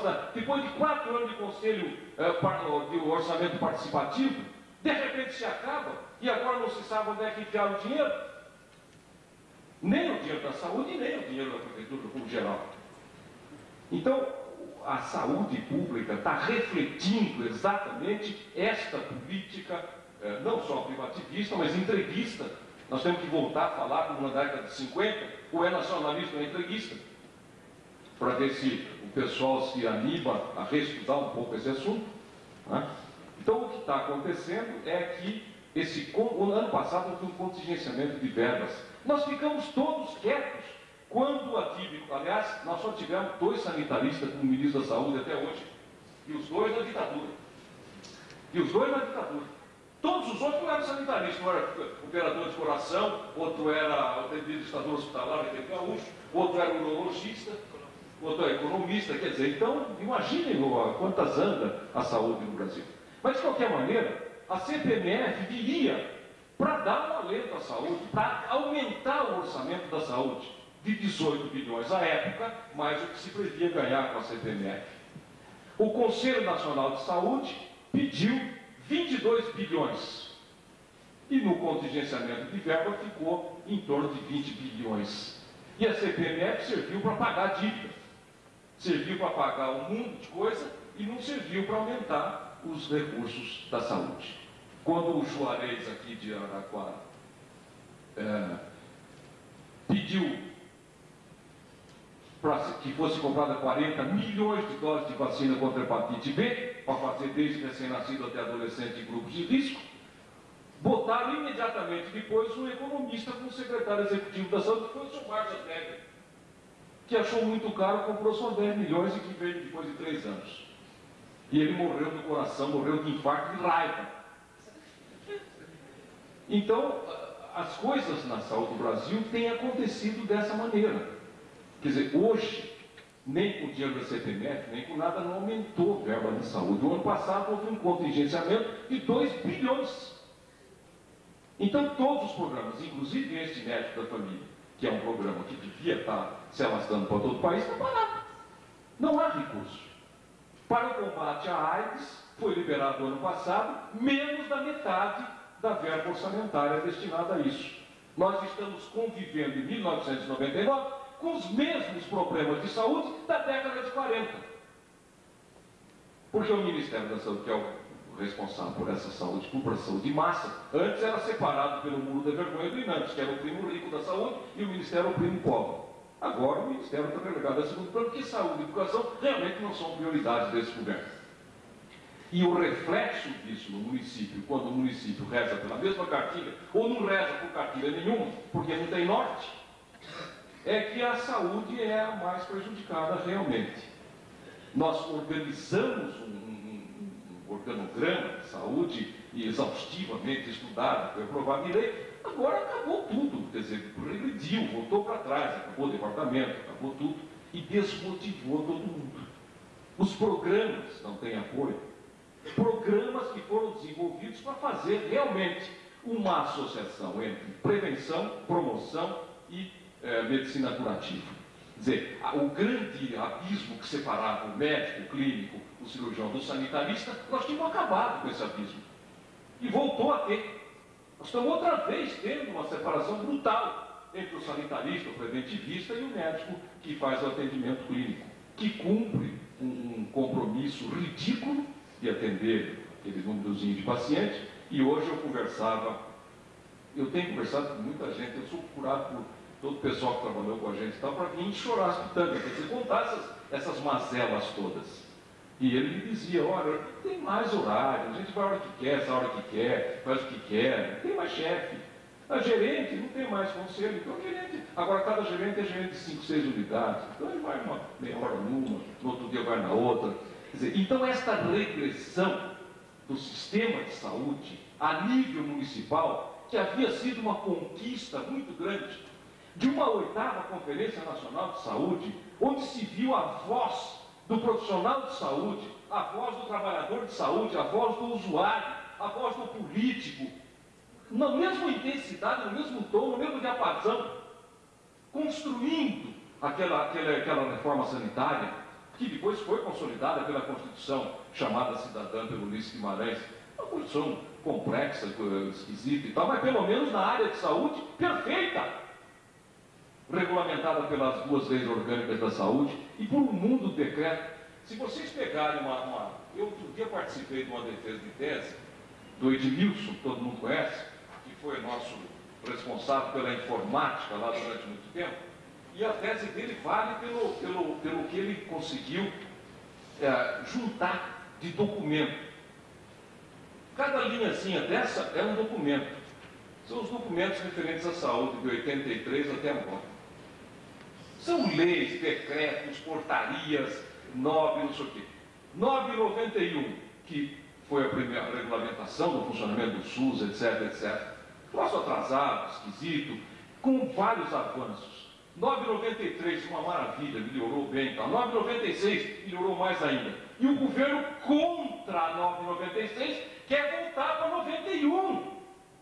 capacidade. Depois de quatro anos de conselho eh, de orçamento participativo, de repente se acaba e agora não se sabe onde é que enfiar o dinheiro. Nem o dinheiro da saúde, nem o dinheiro da prefeitura como geral. Então, a saúde pública está refletindo exatamente esta política, eh, não só privativista, mas entreguista. Nós temos que voltar a falar como na década de 50, ou é nacionalista ou é entreguista, para ver se o pessoal se anima a reestudar um pouco esse assunto. Né? Então, o que está acontecendo é que esse, o ano passado houve um contingenciamento de verbas. Nós ficamos todos quietos quando a TIB, aliás, nós só tivemos dois sanitaristas como ministro da Saúde até hoje, e os dois na ditadura. E os dois na ditadura. Todos os outros eram sanitaristas, um era operador de coração, outro era administrador hospitalar, aquele gaúcho, outro era urologista, outro era economista, quer dizer, então imaginem quantas anda a saúde no Brasil. Mas de qualquer maneira, a CPMF viria para dar um alento à saúde, para aumentar o orçamento da saúde de 18 bilhões à época, mais o que se previa ganhar com a CPMF. O Conselho Nacional de Saúde pediu 22 bilhões. E no contingenciamento de verba ficou em torno de 20 bilhões. E a CPMF serviu para pagar a dívida. Serviu para pagar um mundo de coisa e não serviu para aumentar os recursos da saúde. Quando o Juarez aqui de Araquara é, pediu que fosse comprada 40 milhões de doses de vacina contra a hepatite B, para fazer desde recém-nascido até adolescente em grupos de risco, botaram imediatamente depois um economista como secretário executivo da saúde, que foi o Sr. Marcos Tegler, que achou muito caro, comprou só 10 milhões e que veio depois de três anos. E ele morreu do coração, morreu de infarto de raiva. Então, as coisas na saúde do Brasil têm acontecido dessa maneira. Quer dizer, hoje, nem com o dinheiro da CPMF, nem com nada, não aumentou a verba da saúde. O ano passado houve um contingenciamento de 2 bilhões. Então, todos os programas, inclusive este médico da família, que é um programa que devia estar se alastrando para todo o país, está parado. Não há recurso. Para o combate à AIDS, foi liberado no ano passado menos da metade da verba orçamentária destinada a isso. Nós estamos convivendo em 1999 com os mesmos problemas de saúde da década de 40. Porque o Ministério da Saúde, que é o responsável por essa saúde, por saúde de massa, antes era separado pelo muro da vergonha do INAMPS, que era o primo rico da saúde, e o Ministério o primo pobre. Agora o Ministério está relegado a segundo plano, porque saúde e educação realmente não são prioridades desse governo. E o reflexo disso no município, quando o município reza pela mesma cartilha, ou não reza por cartilha nenhuma, porque não tem norte, é que a saúde é a mais prejudicada realmente. Nós organizamos um organograma de saúde exaustivamente estudado, foi aprovado em lei, agora acabou tudo, quer dizer, regrediu, voltou para trás, acabou o departamento, acabou tudo e desmotivou todo mundo. Os programas não têm apoio. Programas que foram desenvolvidos para fazer realmente uma associação entre prevenção, promoção e é, medicina curativa. Quer dizer, o grande abismo que separava o médico, o clínico, cirurgião do sanitarista, nós tínhamos acabado com esse abismo. E voltou a ter. Nós estamos outra vez tendo uma separação brutal entre o sanitarista, o preventivista e o médico que faz o atendimento clínico, que cumpre um, compromisso ridículo de atender aquele númerozinho de pacientes. E hoje eu conversava, eu tenho conversado com muita gente, eu sou procurado por todo o pessoal que trabalhou com a gente e tal, para vir chorar as pitangas, quer dizer, contar essas, essas mazelas todas. E ele dizia, olha, tem mais horário, a gente vai a hora que quer, essa hora que quer, faz o que quer, não tem mais chefe. A gerente não tem mais conselho, então gerente, agora cada gerente é gerente de 5, 6 unidades, então ele vai uma meia hora numa, no outro dia vai na outra. Dizer, então esta regressão do sistema de saúde a nível municipal, que havia sido uma conquista muito grande, de uma oitava Conferência Nacional de Saúde, onde se viu a voz do profissional de saúde, a voz do trabalhador de saúde, a voz do usuário, a voz do político, na mesma intensidade, no mesmo tom, no mesmo diapasão, construindo aquela, aquela, aquela reforma sanitária que depois foi consolidada pela Constituição chamada cidadã pelo Ulisses Guimarães. Uma Constituição complexa, esquisita e tal, mas pelo menos na área de saúde, perfeita. Regulamentada pelas duas leis orgânicas da saúde e por um mundo de decreto. Se vocês pegarem uma, uma. Eu outro dia participei de uma defesa de tese do Edmilson, que todo mundo conhece, que foi nosso responsável pela informática lá durante muito tempo, e a tese dele vale pelo, pelo, pelo que ele conseguiu é, juntar de documento Cada linhazinha dessa é um documento. São os documentos referentes à saúde de 83 até agora. São leis, decretos, portarias, 9, não sei o quê. 991, que foi a primeira regulamentação do funcionamento do SUS, etc, etc. Troço atrasado, esquisito, com vários avanços. 9,93, uma maravilha, melhorou bem. Tá? 9,96, melhorou mais ainda. E o governo contra a 9,96 quer voltar para 91,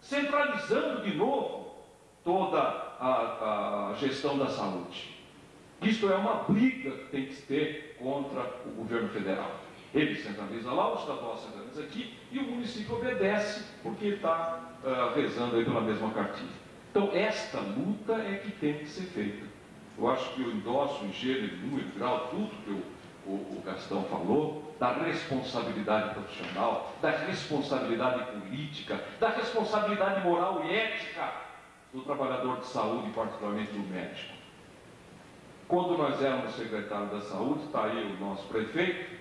centralizando de novo toda a, a gestão da saúde. Isto é uma briga que tem que ter contra o governo federal. Ele centraliza lá, o estadual centraliza aqui e o município obedece porque ele está uh, rezando aí pela mesma cartilha. Então, esta luta é que tem que ser feita. Eu acho que eu endosso em gênero, número, grau, tudo que o, o Gastão falou, da responsabilidade profissional, da responsabilidade política, da responsabilidade moral e ética do trabalhador de saúde, particularmente do médico. Quando nós éramos secretário da saúde, está aí o nosso prefeito,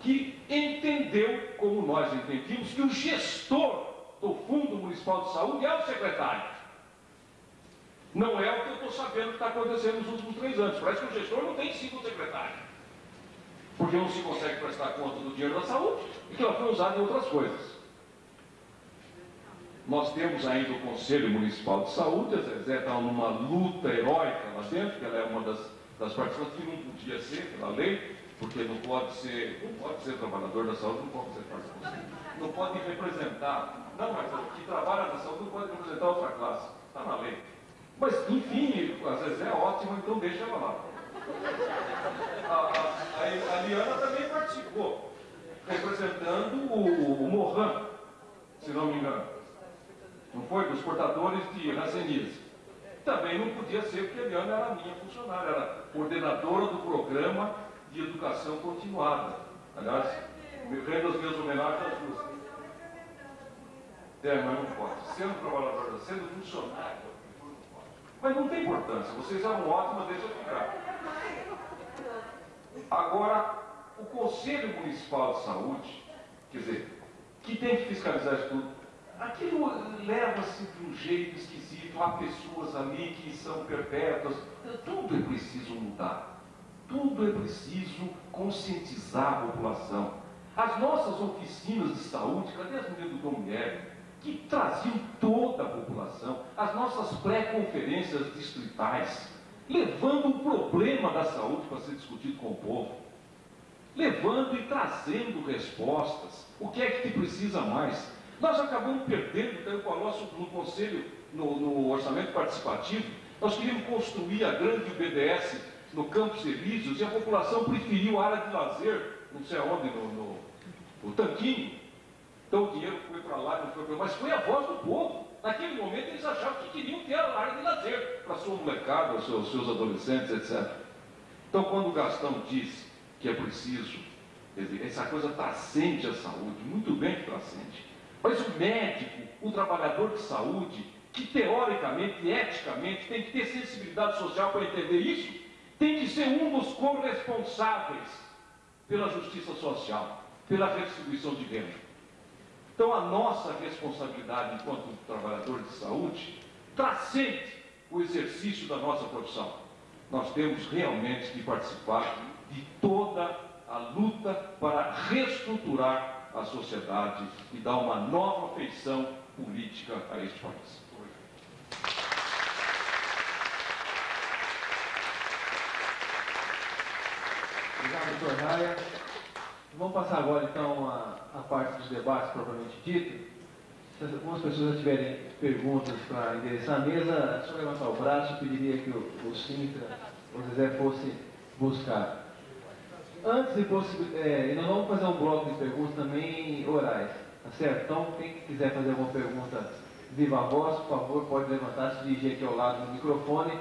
que entendeu, como nós entendíamos, que o gestor do Fundo Municipal de Saúde é o secretário. Não é o que eu estou sabendo que está acontecendo nos últimos três anos. Parece que o gestor não tem sido o secretário porque não se consegue prestar conta do dinheiro da saúde e que ela foi usada em outras coisas. Nós temos ainda o Conselho Municipal de Saúde, a Zezé está numa luta heróica lá dentro, que ela é uma das, das participantes que não podia ser pela lei, porque não pode ser, não pode ser trabalhador da saúde, não pode ser parte do conselho. Não pode representar, não, mas que trabalha na saúde não pode representar outra classe. Está na lei. Mas, enfim, a Zezé é ótima, então deixa ela lá. A, a, a, Liana também participou, representando o, o Mohan, se não me engano. Foi? Dos portadores de racenismo. Também não podia ser, porque a Liana era minha funcionária, era coordenadora do programa de educação continuada. Aliás, rendo as minhas homenagens às duas. É, mas não pode. Sendo trabalhador, sendo funcionário, mas não tem importância, vocês eram ótimos, deixa eu ficar. Agora, o Conselho Municipal de Saúde, quer dizer, que tem que fiscalizar isso tudo, aquilo leva-se de um jeito esquisito, há pessoas ali que são perpétuas, tudo é preciso mudar, tudo é preciso conscientizar a população. As nossas oficinas de saúde, cadê as meninas do Dom Guilherme? que traziam toda a população, as nossas pré-conferências distritais, levando o problema da saúde para ser discutido com o povo, levando e trazendo respostas. O que é que te precisa mais? Nós acabamos perdendo, então, com no conselho, no, no, orçamento participativo, nós queríamos construir a grande BDS no Campos Elíseos e a população preferiu a área de lazer, não sei aonde, no, no, no Tanquinho, então o dinheiro foi para lá, não foi para lá, mas foi a voz do povo. Naquele momento eles achavam que queriam ter a área de lazer para sua molecada, os seus, seus adolescentes, etc. Então quando o Gastão diz que é preciso, dizer, essa coisa transcende a saúde, muito bem que transcende. Mas o médico, o trabalhador de saúde, que teoricamente eticamente tem que ter sensibilidade social para entender isso, tem que ser um dos corresponsáveis pela justiça social, pela restituição de renda. Então, a nossa responsabilidade enquanto trabalhador de saúde transcende o exercício da nossa profissão. Nós temos realmente que participar de toda a luta para reestruturar a sociedade e dar uma nova feição política a este país. Obrigado, doutor Raia. Vamos passar agora então a, a parte dos debates propriamente dito. Se algumas pessoas tiverem perguntas para endereçar a mesa, é só levantar o braço, eu pediria que o, o Sintra, o Zezé fosse buscar. Antes de é, nós vamos fazer um bloco de perguntas também orais, tá certo? Então, quem quiser fazer alguma pergunta viva voz, por favor, pode levantar, se dirigir aqui ao lado do microfone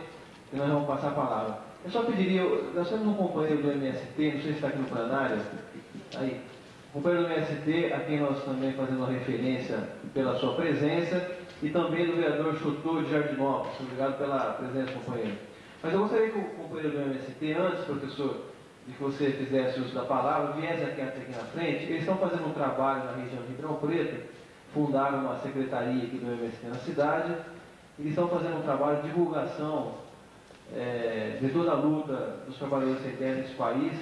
e nós vamos passar a palavra. Eu só pediria, nós temos um companheiro do MST, não sei se está aqui no plenário, aí, companheiro do MST, a quem nós também fazemos referência pela sua presença, e também do vereador Chutô de Jardinópolis. Obrigado pela presença, companheiro. Mas eu gostaria que o companheiro do MST, antes, professor, de que você fizesse uso da palavra, viesse aqui, aqui na frente. Eles estão fazendo um trabalho na região de Ribeirão Preto, fundaram uma secretaria aqui do MST na cidade, eles estão fazendo um trabalho de divulgação é, de toda a luta dos trabalhadores sem terra nesse país,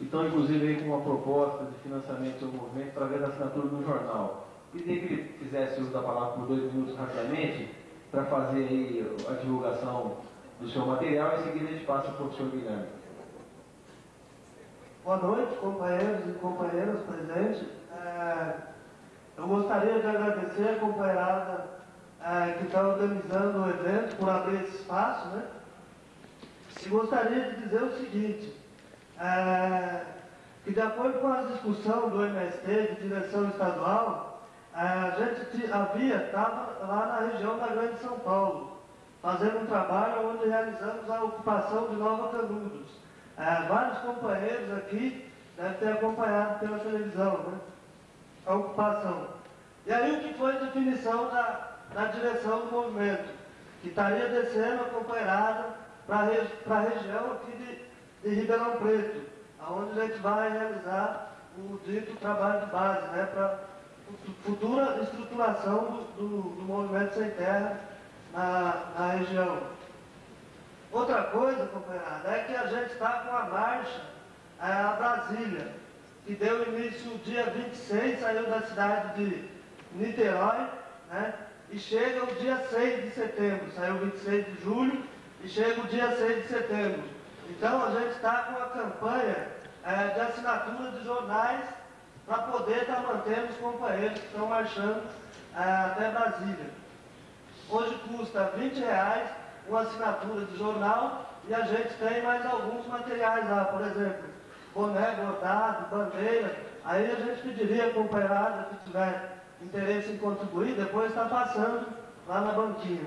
e estão inclusive aí com uma proposta de financiamento do movimento através da assinatura do jornal. Queria que ele fizesse uso da palavra por dois minutos rapidamente, para fazer aí a divulgação do seu material, e em seguida a gente passa para o professor Guilherme. Boa noite, companheiros e companheiras presentes. É, eu gostaria de agradecer a companheirada é, que está organizando o evento por abrir esse espaço, né? E gostaria de dizer o seguinte, é, que de acordo com a discussão do MST de direção estadual, é, a gente havia, estava lá na região da Grande São Paulo, fazendo um trabalho onde realizamos a ocupação de Nova Canudos. Vários companheiros aqui devem ter acompanhado pela televisão, né? A ocupação. E aí o que foi a definição da, da direção do movimento? Que estaria descendo acompanhada para a região aqui de, de Ribeirão Preto, onde a gente vai realizar o dito trabalho de base, né? Para futura estruturação do, do, do movimento sem terra na, na região. Outra coisa, companheirada, é que a gente está com a marcha é, a Brasília, que deu início dia 26, saiu da cidade de Niterói, né? E chega o dia 6 de setembro, saiu 26 de julho e chega o dia 6 de setembro. Então a gente está com a campanha é, de assinatura de jornais para poder estar tá mantendo os companheiros que estão marchando é, até Brasília. Hoje custa 20 reais uma assinatura de jornal e a gente tem mais alguns materiais lá, por exemplo, boné, bordado, bandeira. Aí a gente pediria a companheirada que tiver interesse em contribuir, depois está passando lá na banquinha.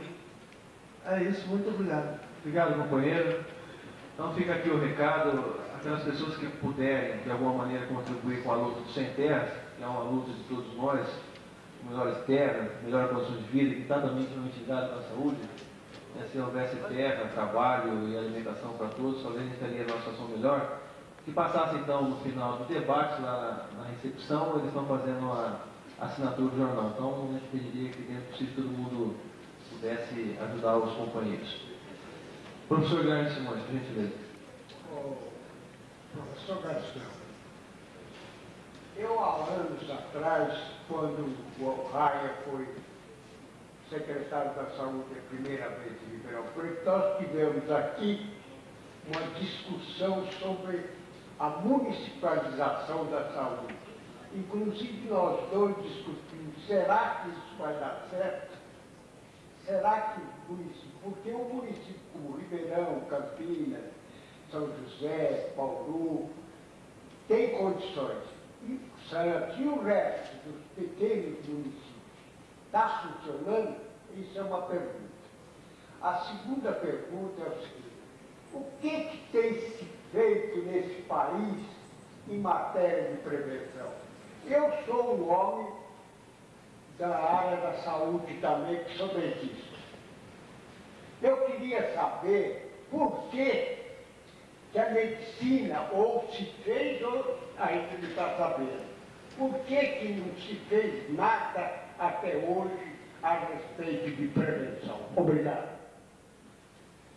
É isso, muito obrigado. Obrigado, companheiro. Então fica aqui o recado, aquelas pessoas que puderem, de alguma maneira, contribuir com a luta do Sem Terra, que é uma luta de todos nós, melhores terras, melhor condições de vida, que também ligado à saúde, né, se houvesse terra, trabalho e alimentação para todos, talvez a gente teria uma situação melhor. Que passasse então no final do debate, lá na, recepção, eles estão fazendo a assinatura do jornal. Então a gente pediria que dentro possível todo mundo pudesse ajudar os companheiros. Professor Guilherme Simões, por gentileza. Oh, professor Garcia, eu há anos atrás, quando o Raia foi secretário da Saúde a primeira vez em Ribeirão Preto, nós tivemos aqui uma discussão sobre a municipalização da saúde. Inclusive nós dois discutimos, será que isso vai dar certo? Será que o município, porque o município como Ribeirão, Campinas, São José, Bauru, tem condições. E, e o resto dos pequenos municípios Está funcionando? Isso é uma pergunta. A segunda pergunta é o seguinte: o que, que tem se feito nesse país em matéria de prevenção? Eu sou um homem da área da saúde também, que sou dentista. Eu queria saber por que, que a medicina ou se fez ou a gente não está sabendo. Por que, que não se fez nada até hoje a respeito de prevenção. Obrigado.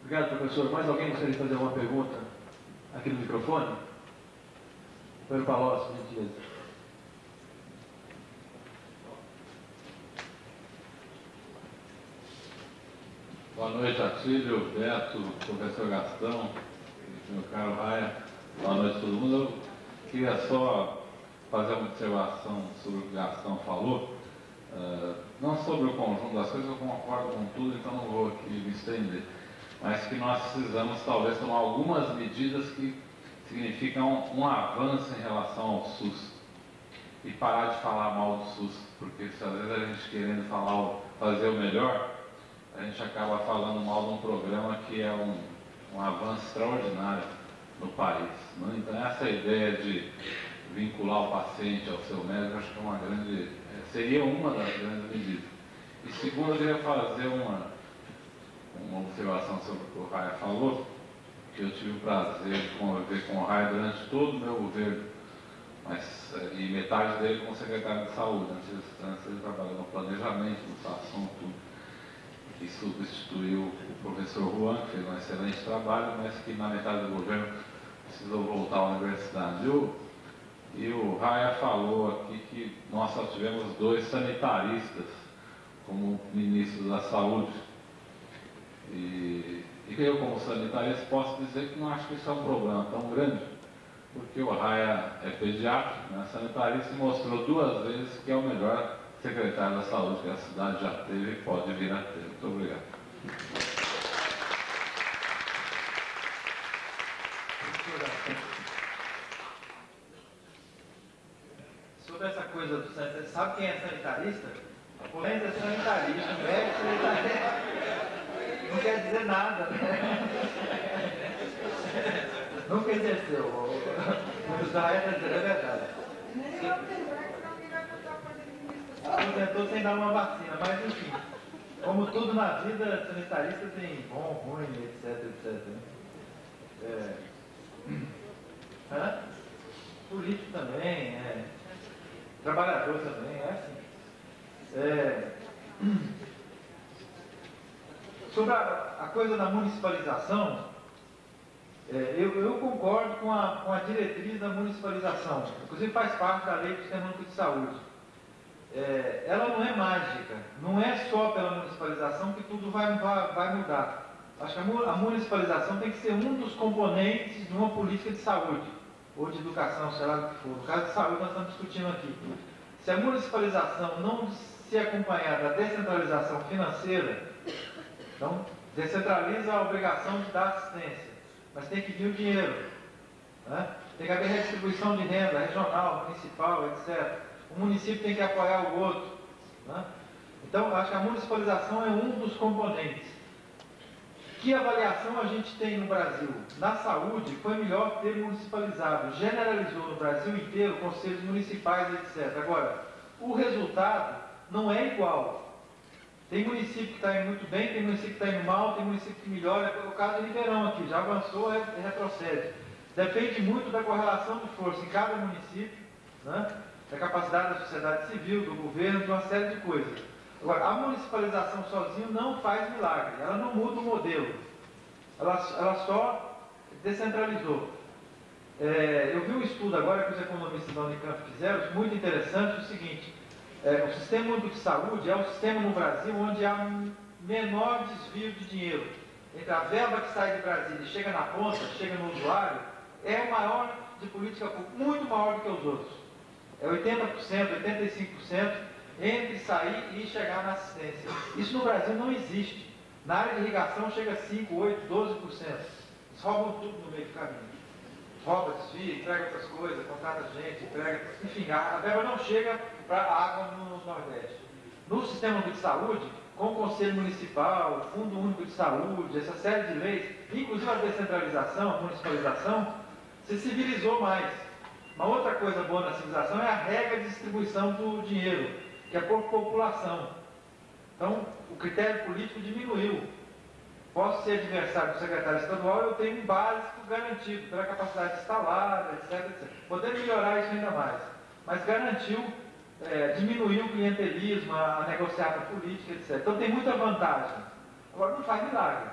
Obrigado, professor. Mais alguém gostaria de fazer uma pergunta aqui no microfone? Pedro Palocci, gentileza. Boa noite, Atílio, Beto, professor Gastão, meu caro Raia. Boa noite a todo mundo. Eu queria só fazer uma observação sobre o que o Gastão falou. Uh, não sobre o conjunto das coisas, eu concordo com tudo, então não vou aqui me estender. Mas que nós precisamos talvez tomar algumas medidas que significa um, um avanço em relação ao SUS. E parar de falar mal do SUS, porque se às vezes a gente querendo falar, fazer o melhor, a gente acaba falando mal de um programa que é um, um avanço extraordinário no país. Né? Então essa ideia de vincular o paciente ao seu médico, acho que é uma grande, é, seria uma das grandes medidas. E segundo, eu queria fazer uma, uma observação sobre o que o Raia falou, que eu tive o prazer de conviver com o Raia durante todo o meu governo, mas, eh, e metade dele como secretário de saúde, antes, antes ele trabalhou no planejamento, no SASSOM, tudo, que substituiu o professor Juan, que fez um excelente trabalho, mas que na metade do governo precisou voltar à universidade. Eu, e o Raia falou aqui que nós só tivemos dois sanitaristas como ministro da Saúde. E, e eu, como sanitarista, posso dizer que não acho que isso é um problema tão grande, porque o Raia é pediatra, né, sanitarista, e mostrou duas vezes que é o melhor secretário da Saúde que a cidade já teve e pode vir a ter. Muito obrigado. Coisa do sanitarista. Sabe quem é sanitarista? Polêmica é sanitarista, médico sanitarista. Não quer dizer nada, né? Nunca exerceu. O Israel está dizendo, é verdade. Aposentou sem dar uma vacina, mas enfim. Como tudo na vida, sanitarista tem bom, ruim, etc, etc. Né? É. Hã? Político também, é. Trabalhador também, é assim. É, sobre a, a, coisa da municipalização, é, eu, eu, concordo com a, com a diretriz da municipalização, inclusive faz parte da lei do Sistema Único de Saúde. É, ela não é mágica, não é só pela municipalização que tudo vai, vai, vai mudar. Acho que a municipalização tem que ser um dos componentes de uma política de saúde ou de educação, sei lá o que for. No caso de saúde, nós estamos discutindo aqui. Se a municipalização não se acompanhar da descentralização financeira, então descentraliza a obrigação de dar assistência, mas tem que vir o dinheiro. Né? Tem que haver redistribuição de renda regional, municipal, etc. O município tem que apoiar o outro. Né? Então, acho que a municipalização é um dos componentes. Que avaliação a gente tem no Brasil? Na saúde, foi melhor ter municipalizado. Generalizou no Brasil inteiro conselhos municipais, etc. Agora, o resultado não é igual. Tem município que está indo muito bem, tem município que está indo mal, tem município que melhora. É o caso de Ribeirão aqui, já avançou, é, retrocede. Depende muito da correlação de força em cada município, né? da capacidade da sociedade civil, do governo, de uma série de coisas. Agora, a municipalização sozinha não faz milagre, ela não muda o modelo, ela, ela só descentralizou. É, eu vi um estudo agora que os economistas da Unicamp fizeram, muito interessante, o seguinte, é, o sistema de saúde é o sistema no Brasil onde há um menor desvio de dinheiro. Entre a verba que sai de Brasília e chega na ponta, chega no usuário, é o maior de política pública, muito maior do que os outros. É 80%, 85% entre sair e chegar na assistência. Isso no Brasil não existe. Na área de irrigação chega a 5, 8, 12%. Eles roubam tudo no meio do caminho. Rouba, desvia, entrega outras coisas, contrata gente, entrega. Enfim, a, verba não chega para a água no Nordeste. No sistema de saúde, com o Conselho Municipal, o Fundo Único de Saúde, essa série de leis, inclusive a descentralização, a municipalização, se civilizou mais. Uma outra coisa boa na civilização é a regra de distribuição do dinheiro que é por população. Então, o critério político diminuiu. Posso ser adversário do secretário estadual, eu tenho um básico garantido pela capacidade instalada, etc, etc. Podemos melhorar isso ainda mais. Mas garantiu, é, diminuiu o clientelismo, a, a negociata política, etc. Então tem muita vantagem. Agora não faz milagre.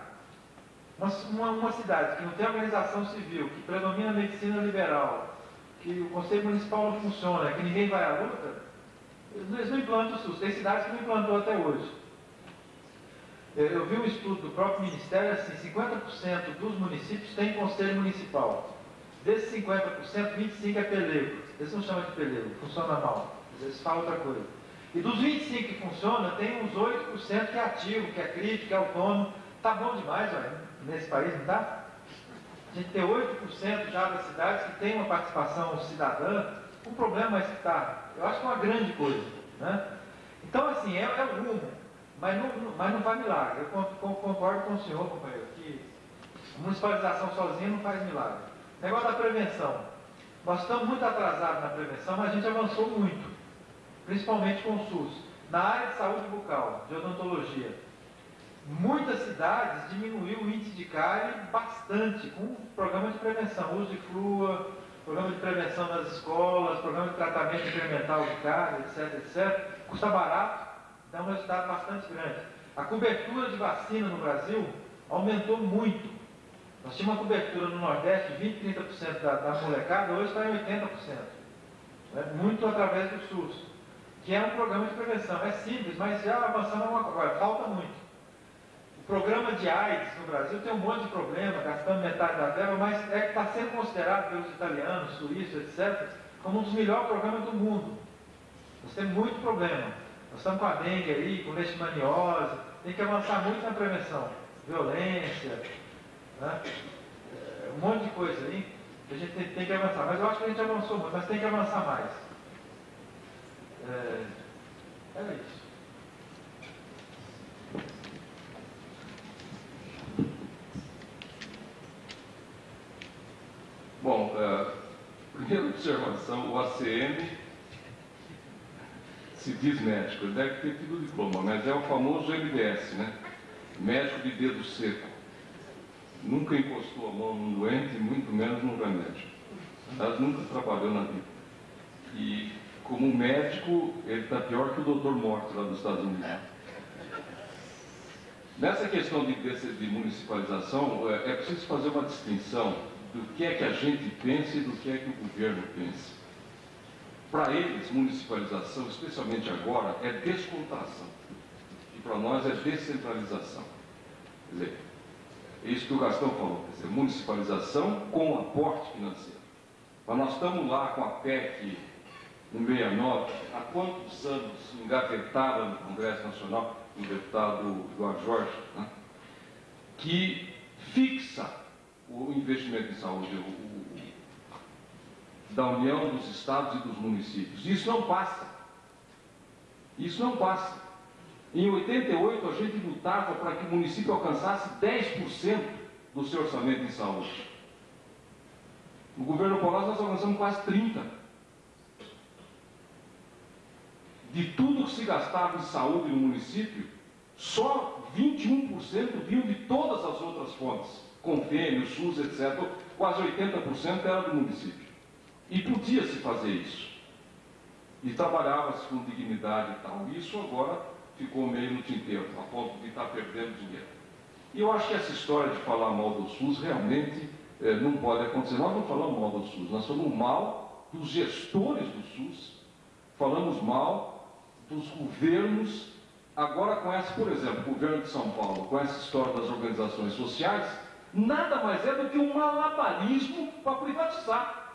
Uma, uma, cidade que não tem organização civil, que predomina a medicina liberal, que o Conselho Municipal não funciona, que ninguém vai à luta, eles não implantam o SUS, tem cidades que não implantou até hoje. Eu vi um estudo do próprio Ministério, assim, 50% dos municípios têm conselho municipal. Desses 50%, 25% é pelego. Eles não chamam de pelego, funciona mal. Eles falam outra coisa. E dos 25% que funciona, tem uns 8% que é ativo, que é crítico, que é autônomo. Tá bom demais, nesse país, não tá? A gente tem 8% já das cidades que tem uma participação cidadã. O problema é está, eu acho que é uma grande coisa. Né? Então, assim, é, é o rumo, mas não, mas não faz milagre. Eu concordo com o senhor, companheiro, que municipalização sozinha não faz milagre. Negócio da prevenção. Nós estamos muito atrasados na prevenção, mas a gente avançou muito, principalmente com o SUS. Na área de saúde bucal, de odontologia, muitas cidades diminuiu o índice de cárie bastante com o programa de prevenção, uso de flúor, programa de prevenção nas escolas, programa de tratamento incremental de cárie, etc, etc. Custa barato, dá um resultado bastante grande. A cobertura de vacina no Brasil aumentou muito. Nós tínhamos uma cobertura no Nordeste de 20, 30% da, da molecada, hoje está em 80%. Né? Muito através do SUS, que é um programa de prevenção. É simples, mas já avançando uma coisa, falta muito. O programa de AIDS no Brasil tem um monte de problema, gastando da verba, mas é está sendo considerado pelos italianos, suíços, etc., como um dos melhores programas do mundo. Nós temos muito problema. Nós estamos com a dengue aí, com leishmaniose, tem que avançar muito na prevenção. Violência, né? É, um monte de coisa aí que a gente tem, tem, que avançar. Mas eu acho que a gente avançou muito, mas tem que avançar mais. É, é isso. Bom, uh, primeira observação, o ACM se diz médico, ele deve ter tido diploma, mas é o famoso MDS, né? Médico de dedo seco nunca encostou a mão num doente, muito menos num remédio. Ela nunca trabalhou na vida. E, como médico, ele está pior que o doutor Morto lá nos Estados Unidos. Nessa questão de, de municipalização, é, é preciso fazer uma distinção do que é que a gente pensa e do que é que o governo pensa. Para eles, municipalização, especialmente agora, é descontração. E para nós é descentralização. Quer dizer, isso que o Gastão falou, quer dizer, municipalização com aporte financeiro. Mas nós estamos lá com a PEC 169, há quantos anos engavetada no Congresso Nacional, o deputado Eduardo Jorge, né, que fixa o investimento em saúde o, o, da União, dos Estados e dos municípios. Isso não passa. Isso não passa. Em 88, a gente lutava para que o município alcançasse 10% do seu orçamento em saúde. No governo Paulás, nós alcançamos quase 30%. De tudo que se gastava em saúde no município, só 21% vinham de todas as outras fontes, convênio, SUS, etc. Quase 80% era do município. E podia-se fazer isso. E trabalhava-se com dignidade e tal. Isso agora ficou meio no tinteiro, a ponto de estar perdendo dinheiro. E eu acho que essa história de falar mal do SUS realmente eh, não pode acontecer. Nós não falamos mal do SUS, nós falamos mal dos gestores do SUS, falamos mal dos governos. Agora, com essa, por exemplo, o governo de São Paulo, com essa história das organizações sociais, nada mais é do que um malabarismo para privatizar.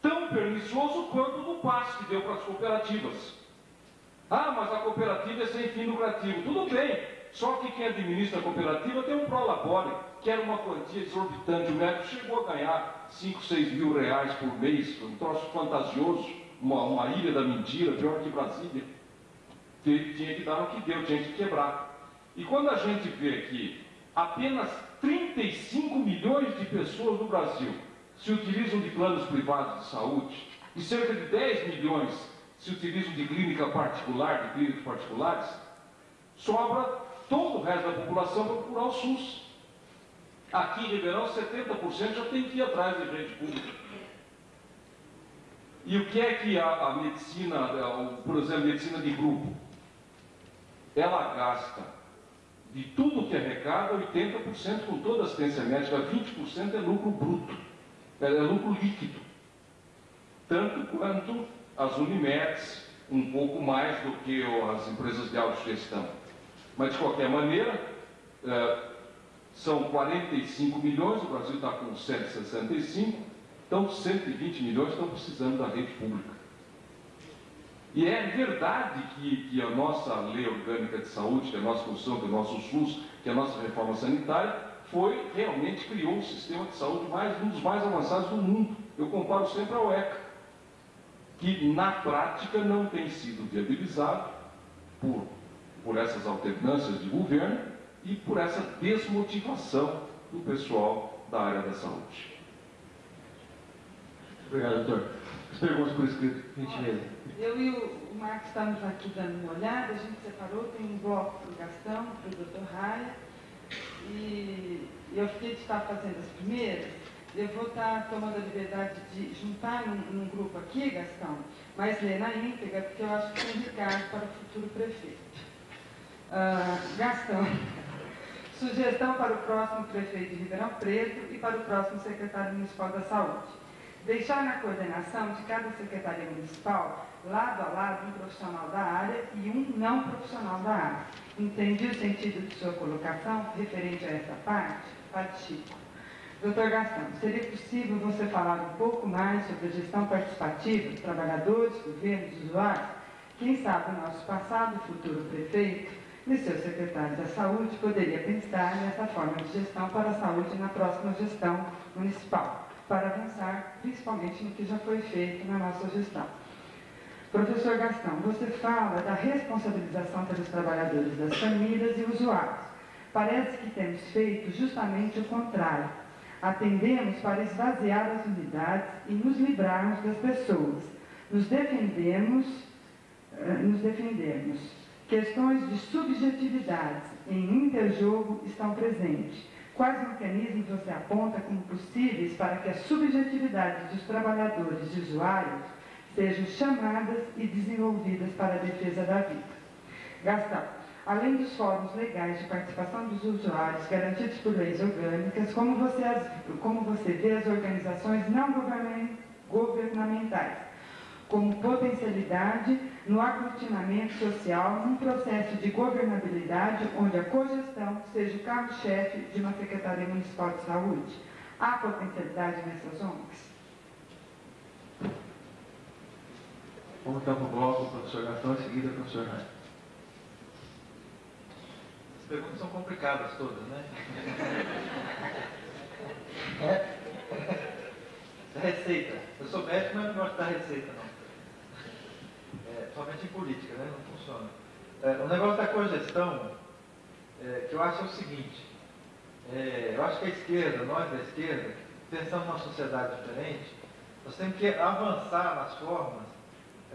Tão pernicioso quanto no passo que deu para as cooperativas. Ah, mas a cooperativa é sem fim lucrativo. Tudo bem, só que quem administra a cooperativa tem um prolabore, que era uma quantia exorbitante. O médico chegou a ganhar 5, 6 mil reais por mês, um troço fantasioso, uma, uma ilha da mentira, pior que Brasília. Tinha que dar o que deu, tinha que quebrar. E quando a gente vê que apenas 35 milhões de pessoas no Brasil se utilizam de planos privados de saúde e cerca de 10 milhões se utilizam de clínica particular, de clínicas particulares, sobra todo o resto da população para procurar o SUS. Aqui em Ribeirão, 70% já tem que ir atrás de rede pública. E o que é que a, a medicina, por exemplo, a medicina de grupo, ela gasta de tudo que arrecada, 80% com toda a assistência médica, 20% é lucro bruto, é, é lucro líquido. Tanto quanto as Unimedes, um pouco mais do que as empresas de autogestão. Mas, de qualquer maneira, é, são 45 milhões, o Brasil está com 165, então 120 milhões estão precisando da rede pública. E é verdade que, que, a nossa lei orgânica de saúde, que é a nossa Constituição, que é o nosso SUS, que é a nossa reforma sanitária, foi, realmente criou um sistema de saúde mais, um dos mais avançados do mundo. Eu comparo sempre ao ECA, que na prática não tem sido viabilizado por, por essas alternâncias de governo e por essa desmotivação do pessoal da área da saúde. Obrigado, doutor. As perguntas por escrito. Eu e o Marcos estamos aqui dando uma olhada, a gente separou, tem um bloco para o Gastão, para o doutor Raia, e eu fiquei de estar fazendo as primeiras, eu vou estar tomando a liberdade de juntar num, num grupo aqui, Gastão, mas ler na íntegra, porque eu acho que tem recado para o futuro prefeito. Ah, Gastão, sugestão para o próximo prefeito de Ribeirão Preto e para o próximo secretário municipal da Saúde. Deixar na coordenação de cada secretaria municipal, lado a lado, um profissional da área e um não profissional da área. Entendi o sentido de sua colocação referente a essa parte? Participo. Doutor Gastão, seria possível você falar um pouco mais sobre a gestão participativa dos trabalhadores, governos, usuários? Quem sabe o nosso passado, futuro prefeito e seu secretário da Saúde poderia pensar nessa forma de gestão para a saúde na próxima gestão municipal, para avançar principalmente no que já foi feito na nossa gestão. Professor Gastão, você fala da responsabilização pelos trabalhadores das famílias e usuários. Parece que temos feito justamente o contrário. Atendemos para esvaziar as unidades e nos livrarmos das pessoas. Nos defendemos, eh, nos defendemos. Questões de subjetividades em interjogo estão presentes. Quais mecanismos você aponta como possíveis para que a subjetividade dos trabalhadores e usuários sejam chamadas e desenvolvidas para a defesa da vida. Gastão, além dos fóruns legais de participação dos usuários garantidos por leis orgânicas, como você, as, como você vê as organizações não governamentais como potencialidade no aglutinamento social num processo de governabilidade onde a cogestão seja o carro-chefe de uma Secretaria Municipal de Saúde? Há potencialidade nessas ONGs? Vamos então para o bloco, professor Gastão, em seguida, professor Rani. As perguntas são complicadas todas, né? É. Receita. Eu sou médico, mas não gosto da receita, não. É, somente em política, né? Não funciona. É, o negócio da cogestão, é, que eu acho é o seguinte. É, eu acho que a esquerda, nós da esquerda, pensando numa sociedade diferente, nós temos que avançar nas formas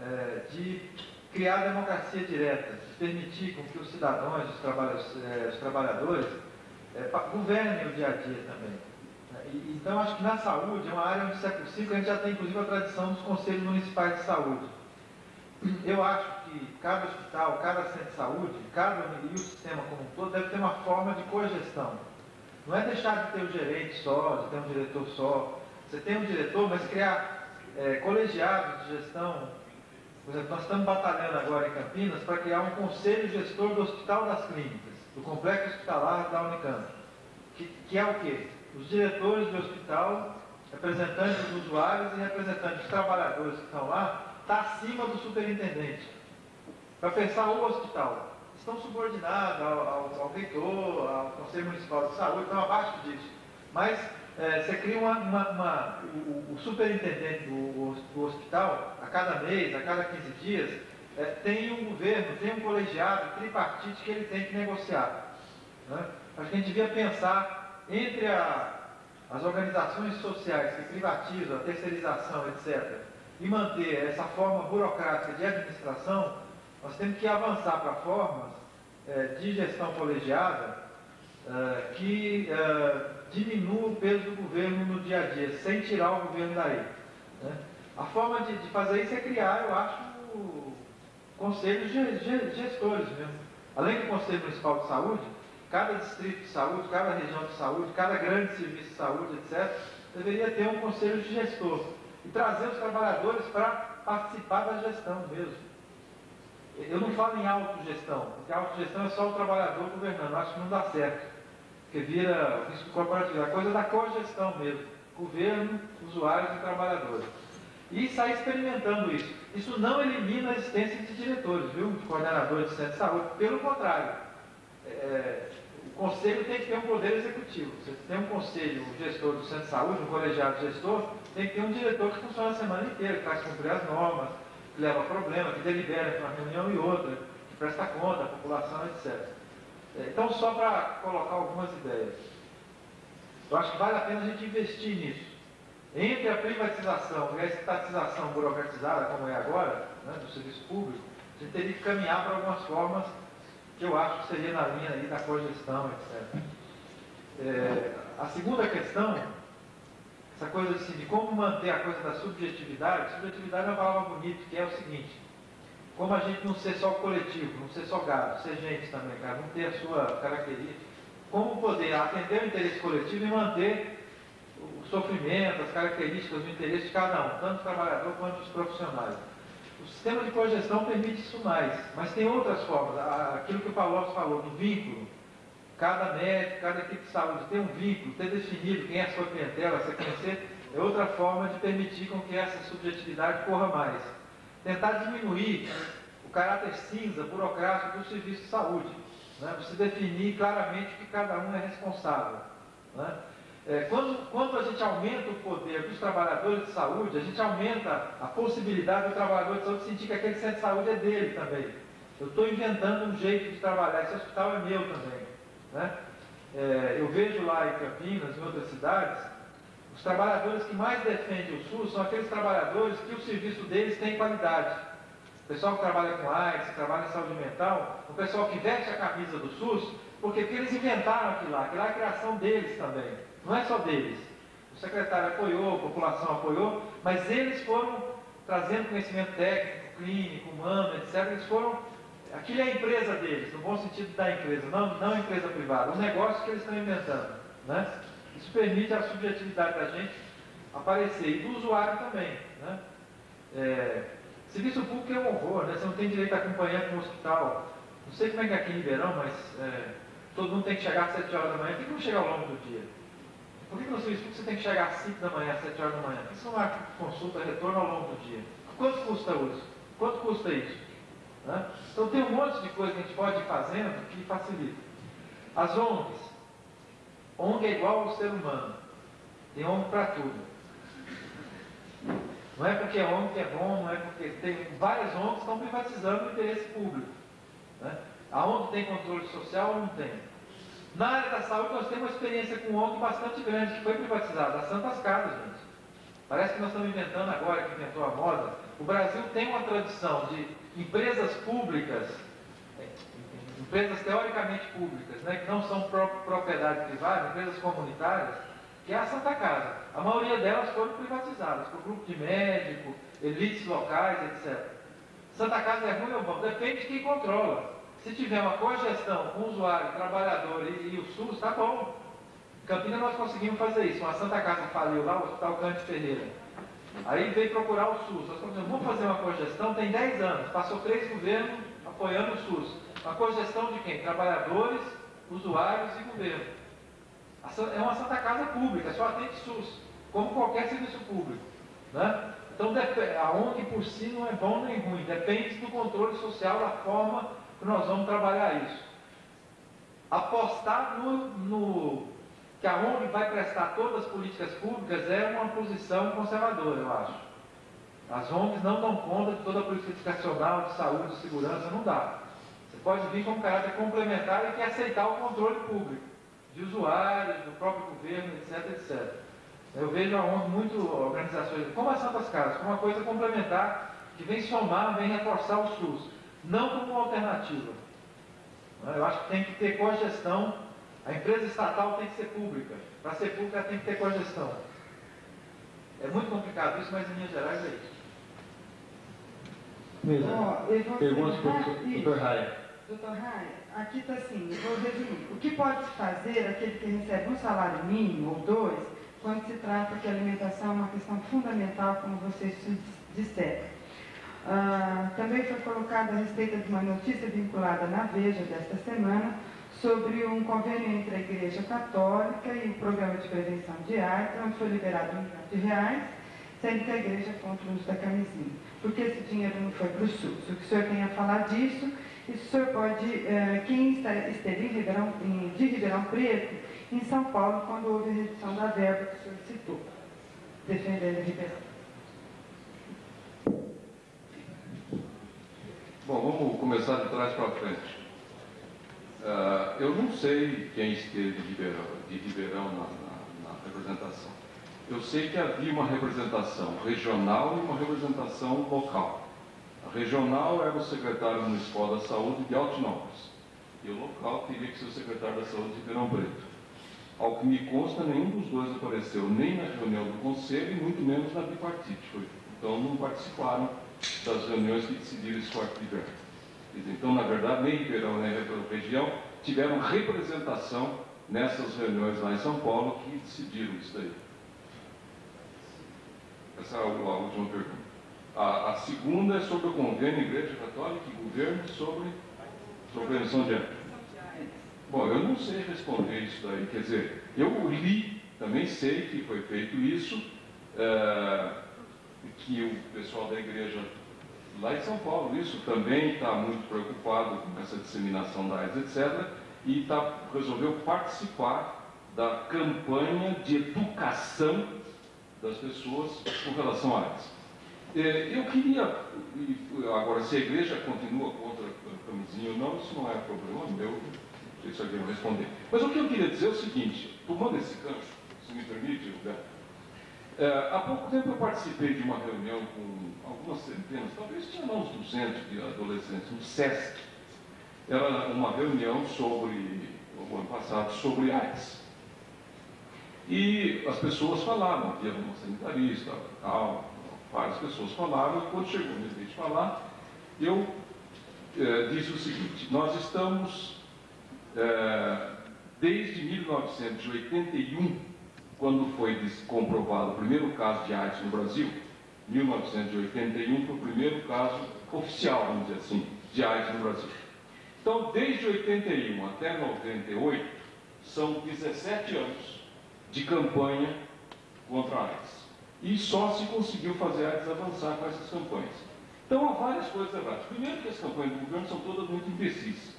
é, de criar democracia direta, de permitir com que os cidadãos, os, é, os trabalhadores, governem o dia a dia também. Então, acho que na saúde é uma área onde, se é possível, a gente já tem inclusive a tradição dos conselhos municipais de saúde. Eu acho que cada hospital, cada centro de saúde, cada e o sistema como um todo deve ter uma forma de cogestão. Não é deixar de ter um gerente só, de ter um diretor só. Você tem um diretor, mas criar é, colegiados de gestão por exemplo, nós estamos batalhando agora em Campinas para criar um conselho gestor do Hospital das Clínicas, do Complexo Hospitalar da Unicamp. Que, que é o quê? Os diretores do hospital, representantes dos usuários e representantes dos trabalhadores que estão lá, está acima do superintendente. Para pensar o hospital. Estão subordinados ao, ao, ao reitor, ao Conselho Municipal de Saúde, estão abaixo disso. Mas é, você cria uma, uma, uma o, o, superintendente do, do, hospital, a cada mês, a cada 15 dias, é, tem um governo, tem um colegiado tripartite que ele tem que negociar. Né? Acho que a gente devia pensar entre a, as organizações sociais que privatizam, a terceirização, etc., e manter essa forma burocrática de administração, nós temos que avançar para formas é, de gestão colegiada é, que é, diminua o peso do governo no dia a dia, sem tirar o governo daí. Né? A forma de, de, fazer isso é criar, eu acho, conselhos gestores mesmo. Além do Conselho Municipal de Saúde, cada distrito de saúde, cada região de saúde, cada grande serviço de saúde, etc., deveria ter um conselho de gestor e trazer os trabalhadores para participar da gestão mesmo. Eu não falo em autogestão, porque autogestão é só o trabalhador governando, acho que não dá certo que vira risco corporativo, a coisa da cogestão mesmo, governo, usuários e trabalhadores. E sair experimentando isso. Isso não elimina a existência de diretores, viu? De coordenadores de centro de saúde, pelo contrário. É, conselho tem que ter um poder executivo. Você tem um conselho, um gestor do centro de saúde, um colegiado gestor, tem que ter um diretor que funciona a semana inteira, que faz cumprir as normas, que leva problema, que delibera entre uma reunião e outra, que presta conta à população, etc. É, então, só para colocar algumas ideias. Eu acho que vale a pena a gente investir nisso. Entre a privatização e a estatização burocratizada, como é agora, né, do serviço público, a gente teria que caminhar para algumas formas que eu acho que seria na linha aí da cogestão, etc. É, a segunda questão, essa coisa assim, de como manter a coisa da subjetividade, subjetividade é uma palavra bonita, que é o seguinte, como a gente não ser só coletivo, não ser só gado, ser gente também, cara, não ter a sua característica, como poder atender o interesse coletivo e manter o sofrimento, as características, o interesse de cada um, tanto o trabalhador quanto os profissionais. O sistema de cogestão permite isso mais, mas tem outras formas. Aquilo que o Paulo falou, do vínculo. Cada médico, cada equipe de saúde ter um vínculo, ter definido quem é a sua clientela, se conhecer, é outra forma de permitir com que essa subjetividade corra mais. Tentar diminuir o caráter cinza, burocrático do serviço de saúde. Né? Você definir claramente que cada um é responsável. Né? É, quando, quando a gente aumenta o poder dos trabalhadores de saúde, a gente aumenta a possibilidade do trabalhador de saúde sentir que aquele centro de saúde é dele também. Eu estou inventando um jeito de trabalhar, esse hospital é meu também. Né? É, eu vejo lá em Campinas, em outras cidades, os trabalhadores que mais defendem o SUS são aqueles trabalhadores que o serviço deles tem qualidade. O pessoal que trabalha com AIDS, que trabalha em saúde mental, o pessoal que veste a camisa do SUS, porque, eles inventaram aquilo lá, aquilo lá é a criação deles também. Não é só deles. O secretário apoiou, a população apoiou, mas eles foram trazendo conhecimento técnico, clínico, humano, etc. Eles foram. Aquilo é a empresa deles, no bom sentido da empresa, não, não empresa privada, um negócio que eles estão inventando. Né? Isso permite a subjetividade da gente aparecer, e do usuário também. Né? É, serviço público é um horror, né? você não tem direito a acompanhar com o hospital. Não sei como é que é aqui em Ribeirão, mas é, todo mundo tem que chegar às 7 horas da manhã, tem que chegar ao longo do dia. Por que no serviço público você tem que chegar às 5 da manhã, às 7 horas da manhã? Isso não é consulta, retorno ao longo do dia. Quanto custa isso? Quanto custa isso? Né? Então tem um monte de coisa que a gente pode ir fazendo que facilita. As ONGs. ONG é igual ao ser humano. Tem ONG para tudo. Não é porque a ONG é bom, não é porque tem várias ONGs que estão privatizando o interesse público. Né? A ONG tem controle social ou não tem? Na área da saúde, nós temos uma experiência com ONG bastante grande, que foi privatizada, a Santas Casas, gente. Parece que nós estamos inventando agora, que inventou a moda. O Brasil tem uma tradição de empresas públicas, é, empresas teoricamente públicas, né, que não são propriedade privada, empresas comunitárias, que é a Santa Casa. A maioria delas foram privatizadas por grupo de médico, elites locais, etc. Santa Casa é ruim ou bom? Depende de quem controla. Se tiver uma cogestão com o usuário, trabalhador e, e o SUS, tá bom. Em Campinas nós conseguimos fazer isso. Uma Santa Casa faliu lá, o Hospital Cante Ferreira. Aí veio procurar o SUS. Nós vamos fazer uma cogestão, tem 10 anos, passou três governos apoiando o SUS. Uma cogestão de quem? Trabalhadores, usuários e governo. É uma Santa Casa pública, só atende SUS, como qualquer serviço público. Né? Então a ONG por si não é bom nem ruim, depende do controle social, da forma que nós vamos trabalhar isso. Apostar no, no que a ONG vai prestar todas as políticas públicas é uma posição conservadora, eu acho. As ONGs não dão conta de toda a política educacional, de saúde, de segurança, não dá. Você pode vir com um caráter complementar e que aceitar o controle público, de usuários, do próprio governo, etc, etc. Eu vejo a ONG muito organizações, como as Santas Casas, como uma coisa complementar que vem somar, vem reforçar o SUS não como uma alternativa. Eu acho que tem que ter cogestão. A empresa estatal tem que ser pública. Para ser pública tem que ter cogestão. É muito complicado isso, mas em linhas gerais é isso. Mesmo. Oh, Perguntas para o Dr. Raia. Doutor Raia, aqui está assim, vou resumir. O que pode se fazer aquele que recebe um salário mínimo ou dois, quando se trata que a alimentação é uma questão fundamental, como vocês disseram? Ah, também foi colocada a respeito de uma notícia vinculada na Veja desta semana sobre um convênio entre a Igreja Católica e o Programa de Prevenção de AIDS, onde foi liberado um milhão de reais, sendo que a Igreja contra o uso da camisinha. Por que esse dinheiro não foi para o SUS? O que o senhor tem a falar disso E o senhor pode, eh, quem esteve em Ribeirão, de Ribeirão Preto, em São Paulo, quando houve a redução da verba que o senhor citou, defendendo Ribeirão. Bom, vamos começar de trás para frente. Uh, eu não sei quem esteve de Ribeirão, de Ribeirão na, na, na, representação. Eu sei que havia uma representação regional e uma representação local. A regional era o secretário municipal da saúde de Altinópolis. E o local teria que ser o secretário da saúde de Ribeirão Preto. Ao que me consta, nenhum dos dois apareceu nem na reunião do conselho e muito menos na bipartite. Então não participaram das reuniões que decidiram esse corte de verba. Então, na verdade, nem Ribeirão nem região tiveram representação nessas reuniões lá em São Paulo que decidiram isso daí. Essa é a, última pergunta. A, a, segunda é sobre o convênio Igreja Católica e Governo sobre, sobre prevenção de AIDS. Bom, eu não sei responder isso daí. Quer dizer, eu li, também sei que foi feito isso. É, que o pessoal da igreja lá em São Paulo, isso também está muito preocupado com essa disseminação da AIDS, etc., e tá, resolveu participar da campanha de educação das pessoas com relação à AIDS. É, eu queria, agora, se a igreja continua contra a camisinha ou não, isso não é problema meu, não sei se alguém vai responder. Mas o que eu queria dizer é o seguinte, tomando esse gancho, se me permite, Roberto, há pouco tempo eu participei de uma reunião com algumas centenas, talvez tinha uns 200 de adolescentes, no SESC. Era uma reunião sobre, o ano passado, sobre AIDS. E as pessoas falavam, havia uma sanitarista, tal, várias pessoas falavam, e quando chegou minha vez de falar, eu é, disse o seguinte, nós estamos, é, desde 1981, quando foi comprovado o primeiro caso de AIDS no Brasil, 1981 foi o primeiro caso oficial, vamos dizer assim, de AIDS no Brasil. Então, desde 81 até 98, são 17 anos de campanha contra a AIDS. E só se conseguiu fazer a AIDS avançar com essas campanhas. Então, há várias coisas erradas. Primeiro, que as campanhas do governo são todas muito imbecis,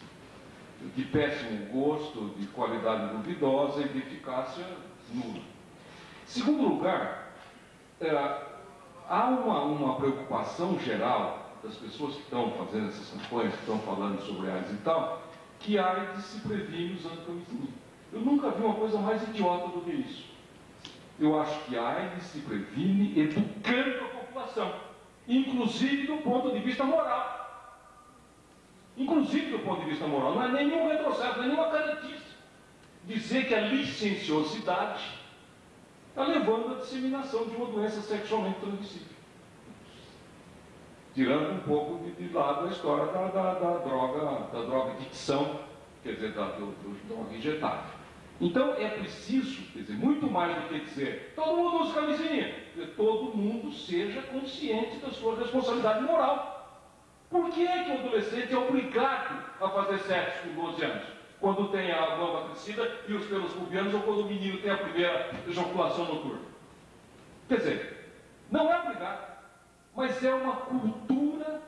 de péssimo gosto, de qualidade duvidosa e de eficácia nula. Segundo lugar, é, há uma, uma preocupação geral das pessoas que estão fazendo essas campanhas, que estão falando sobre AIDS e tal, que a AIDS se previne usando camisinha. Eu nunca vi uma coisa mais idiota do que isso. Eu acho que a AIDS se previne educando a população, inclusive do ponto de vista moral. Inclusive do ponto de vista moral. Não é nenhum retrocesso, não é nenhuma caretice. Dizer que a licenciosidade levando à disseminação de uma doença sexualmente transmissível. Tirando um pouco de, de lado a história da, da, da, droga, da droga dicção, quer dizer, da, do, do droga injetável. Então é preciso, quer dizer, muito mais do que dizer todo mundo usa camisinha, todo mundo seja consciente da sua responsabilidade moral. Por que é que o adolescente é obrigado a fazer sexo com 12 anos? Quando tem a mama crescida e os pelos pubianos, ou quando o menino tem a primeira ejaculação noturna. Quer dizer, não é obrigado, mas é uma cultura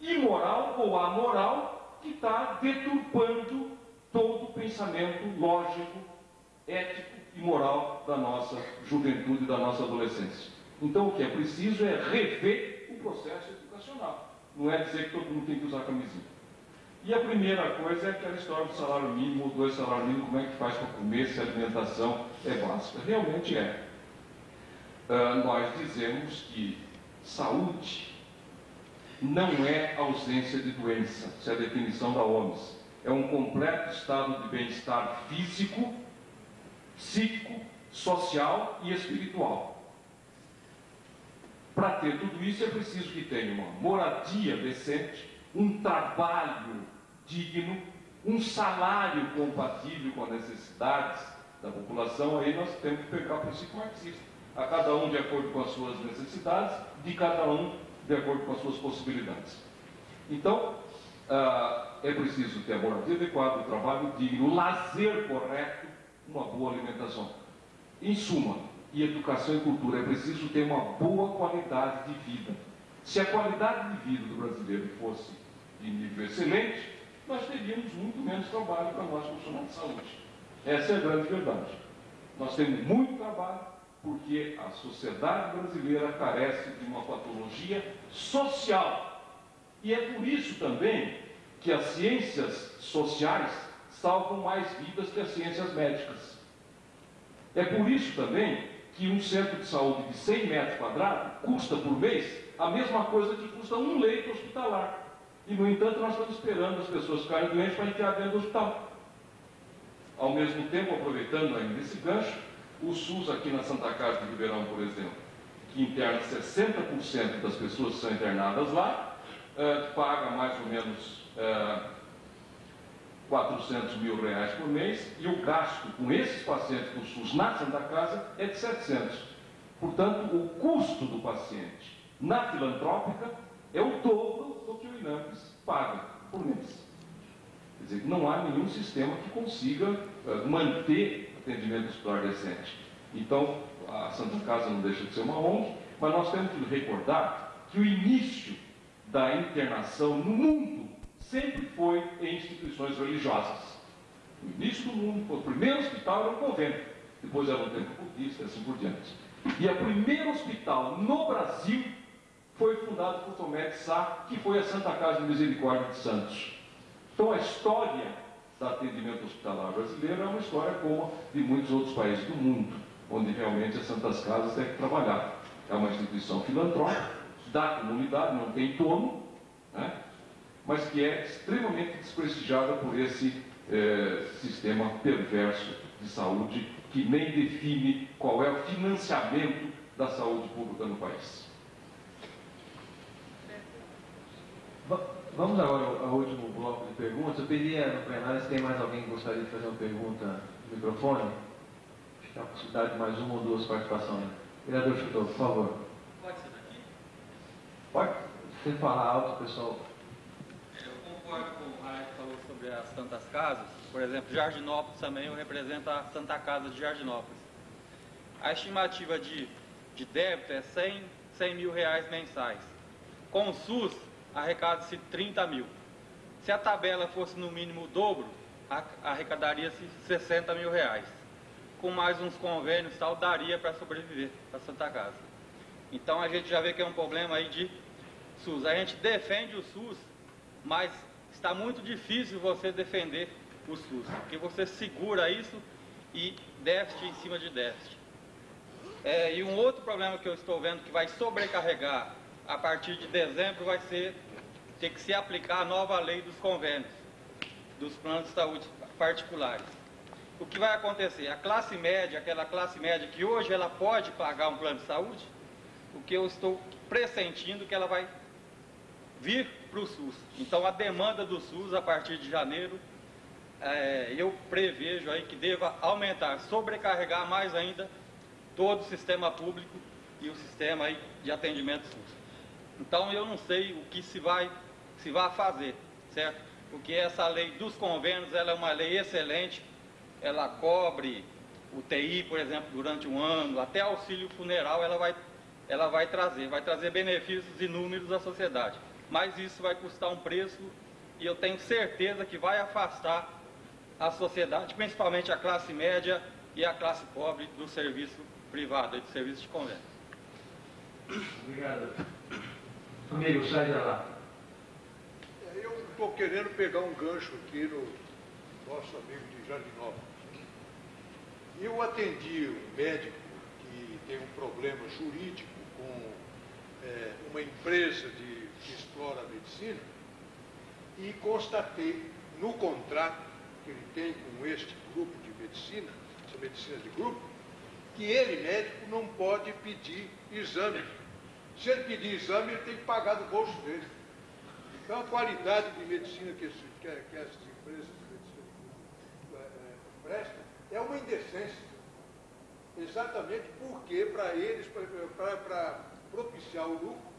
imoral ou amoral que está deturpando todo o pensamento lógico, ético e moral da nossa juventude e da nossa adolescência. Então, o que é preciso é rever o processo educacional. Não é dizer que todo mundo tem que usar camisinha. E a primeira coisa é aquela história do salário mínimo, dois salários mínimos, como é que faz para comer se a alimentação é básica? Realmente é. Uh, nós dizemos que saúde não é ausência de doença, isso é a definição da OMS. É um completo estado de bem-estar físico, psíquico, social e espiritual. Para ter tudo isso é preciso que tenha uma moradia decente, um trabalho digno, um salário compatível com as necessidades da população, aí nós temos que pegar o princípio marxista. A cada um de acordo com as suas necessidades, de cada um de acordo com as suas possibilidades. Então, uh, é preciso ter a moradia adequada, o trabalho digno, o lazer correto, uma boa alimentação. Em suma, e educação e cultura, é preciso ter uma boa qualidade de vida. Se a qualidade de vida do brasileiro fosse de nível excelente, nós teríamos muito menos trabalho para nós profissionais de saúde. Essa é a grande verdade. Nós temos muito trabalho porque a sociedade brasileira carece de uma patologia social. E é por isso também que as ciências sociais salvam mais vidas que as ciências médicas. É por isso também que um centro de saúde de 100 metros quadrados custa por mês a mesma coisa que custa um leito hospitalar. E, no entanto, nós estamos esperando as pessoas ficarem doentes para enfiar dentro do hospital. Ao mesmo tempo, aproveitando ainda esse gancho, o SUS aqui na Santa Casa de Ribeirão, por exemplo, que interna 60% das pessoas que são internadas lá, eh, paga mais ou menos eh, 400 mil reais por mês e o gasto com esses pacientes do SUS na Santa Casa é de 700. Portanto, o custo do paciente na filantrópica é o dobro do que o INAMPS paga por mês. Quer dizer, não há nenhum sistema que consiga uh, manter atendimento hospitalar decente. Então, a Santa Casa não deixa de ser uma ONG, mas nós temos que recordar que o início da internação no mundo sempre foi em instituições religiosas. No início do mundo, o primeiro hospital era um convento, depois era um templo budista e assim por diante. E o primeiro hospital no Brasil foi fundado por Tomé de Sá, que foi a Santa Casa de Misericórdia de Santos. Então a história do atendimento hospitalar brasileiro é uma história como de muitos outros países do mundo, onde realmente as Santas Casas têm que trabalhar. É uma instituição filantrópica, da comunidade, não tem dono, né? mas que é extremamente desprestigiada por esse eh, sistema perverso de saúde que nem define qual é o financiamento da saúde pública no país. Vamos agora ao último bloco de perguntas. Eu pediria no plenário se tem mais alguém que gostaria de fazer uma pergunta no microfone. Acho que tem a possibilidade de mais uma ou duas participações. Vereador Chutou, por favor. Pode ser daqui? Pode. Você falar alto, pessoal. Eu concordo com o Raio que falou sobre as Santas Casas. Por exemplo, Jardinópolis também eu represento a Santa Casa de Jardinópolis. A estimativa de, de débito é 100, 100 mil reais mensais. Com o SUS, arrecada-se 30 mil. Se a tabela fosse no mínimo o dobro, arrecadaria-se 60 mil reais. Com mais uns convênios tal, daria para sobreviver para Santa Casa. Então a gente já vê que é um problema aí de SUS. A gente defende o SUS, mas está muito difícil você defender o SUS, porque você segura isso e déficit em cima de déficit. É, e um outro problema que eu estou vendo que vai sobrecarregar a partir de dezembro vai ser ter que se aplicar a nova lei dos convênios, dos planos de saúde particulares. O que vai acontecer? A classe média, aquela classe média que hoje ela pode pagar um plano de saúde, o que eu estou pressentindo que ela vai vir para o SUS. Então a demanda do SUS a partir de janeiro, é, eu prevejo aí que deva aumentar, sobrecarregar mais ainda todo o sistema público e o sistema aí de atendimento SUS. Então eu não sei o que se vai, se vai fazer, certo? Porque essa lei dos convênios, ela é uma lei excelente, ela cobre o TI, por exemplo, durante um ano, até auxílio funeral ela vai, ela vai trazer, vai trazer benefícios inúmeros à sociedade. Mas isso vai custar um preço e eu tenho certeza que vai afastar a sociedade, principalmente a classe média e a classe pobre do serviço privado, do serviço de convênio. Obrigado. Amigo, sai da lá. É, eu estou querendo pegar um gancho aqui no nosso amigo de Jardinópolis. Eu atendi um médico que tem um problema jurídico com é, uma empresa de, que explora a medicina e constatei no contrato que ele tem com este grupo de medicina, essa medicina de grupo, que ele, médico, não pode pedir exame se ele pedir exame, ele tem que pagar do bolso dele. Então, a qualidade de medicina que, esse, que, que essas empresas de medicina é, é, prestam é uma indecência. Exatamente porque, para eles, para propiciar o lucro,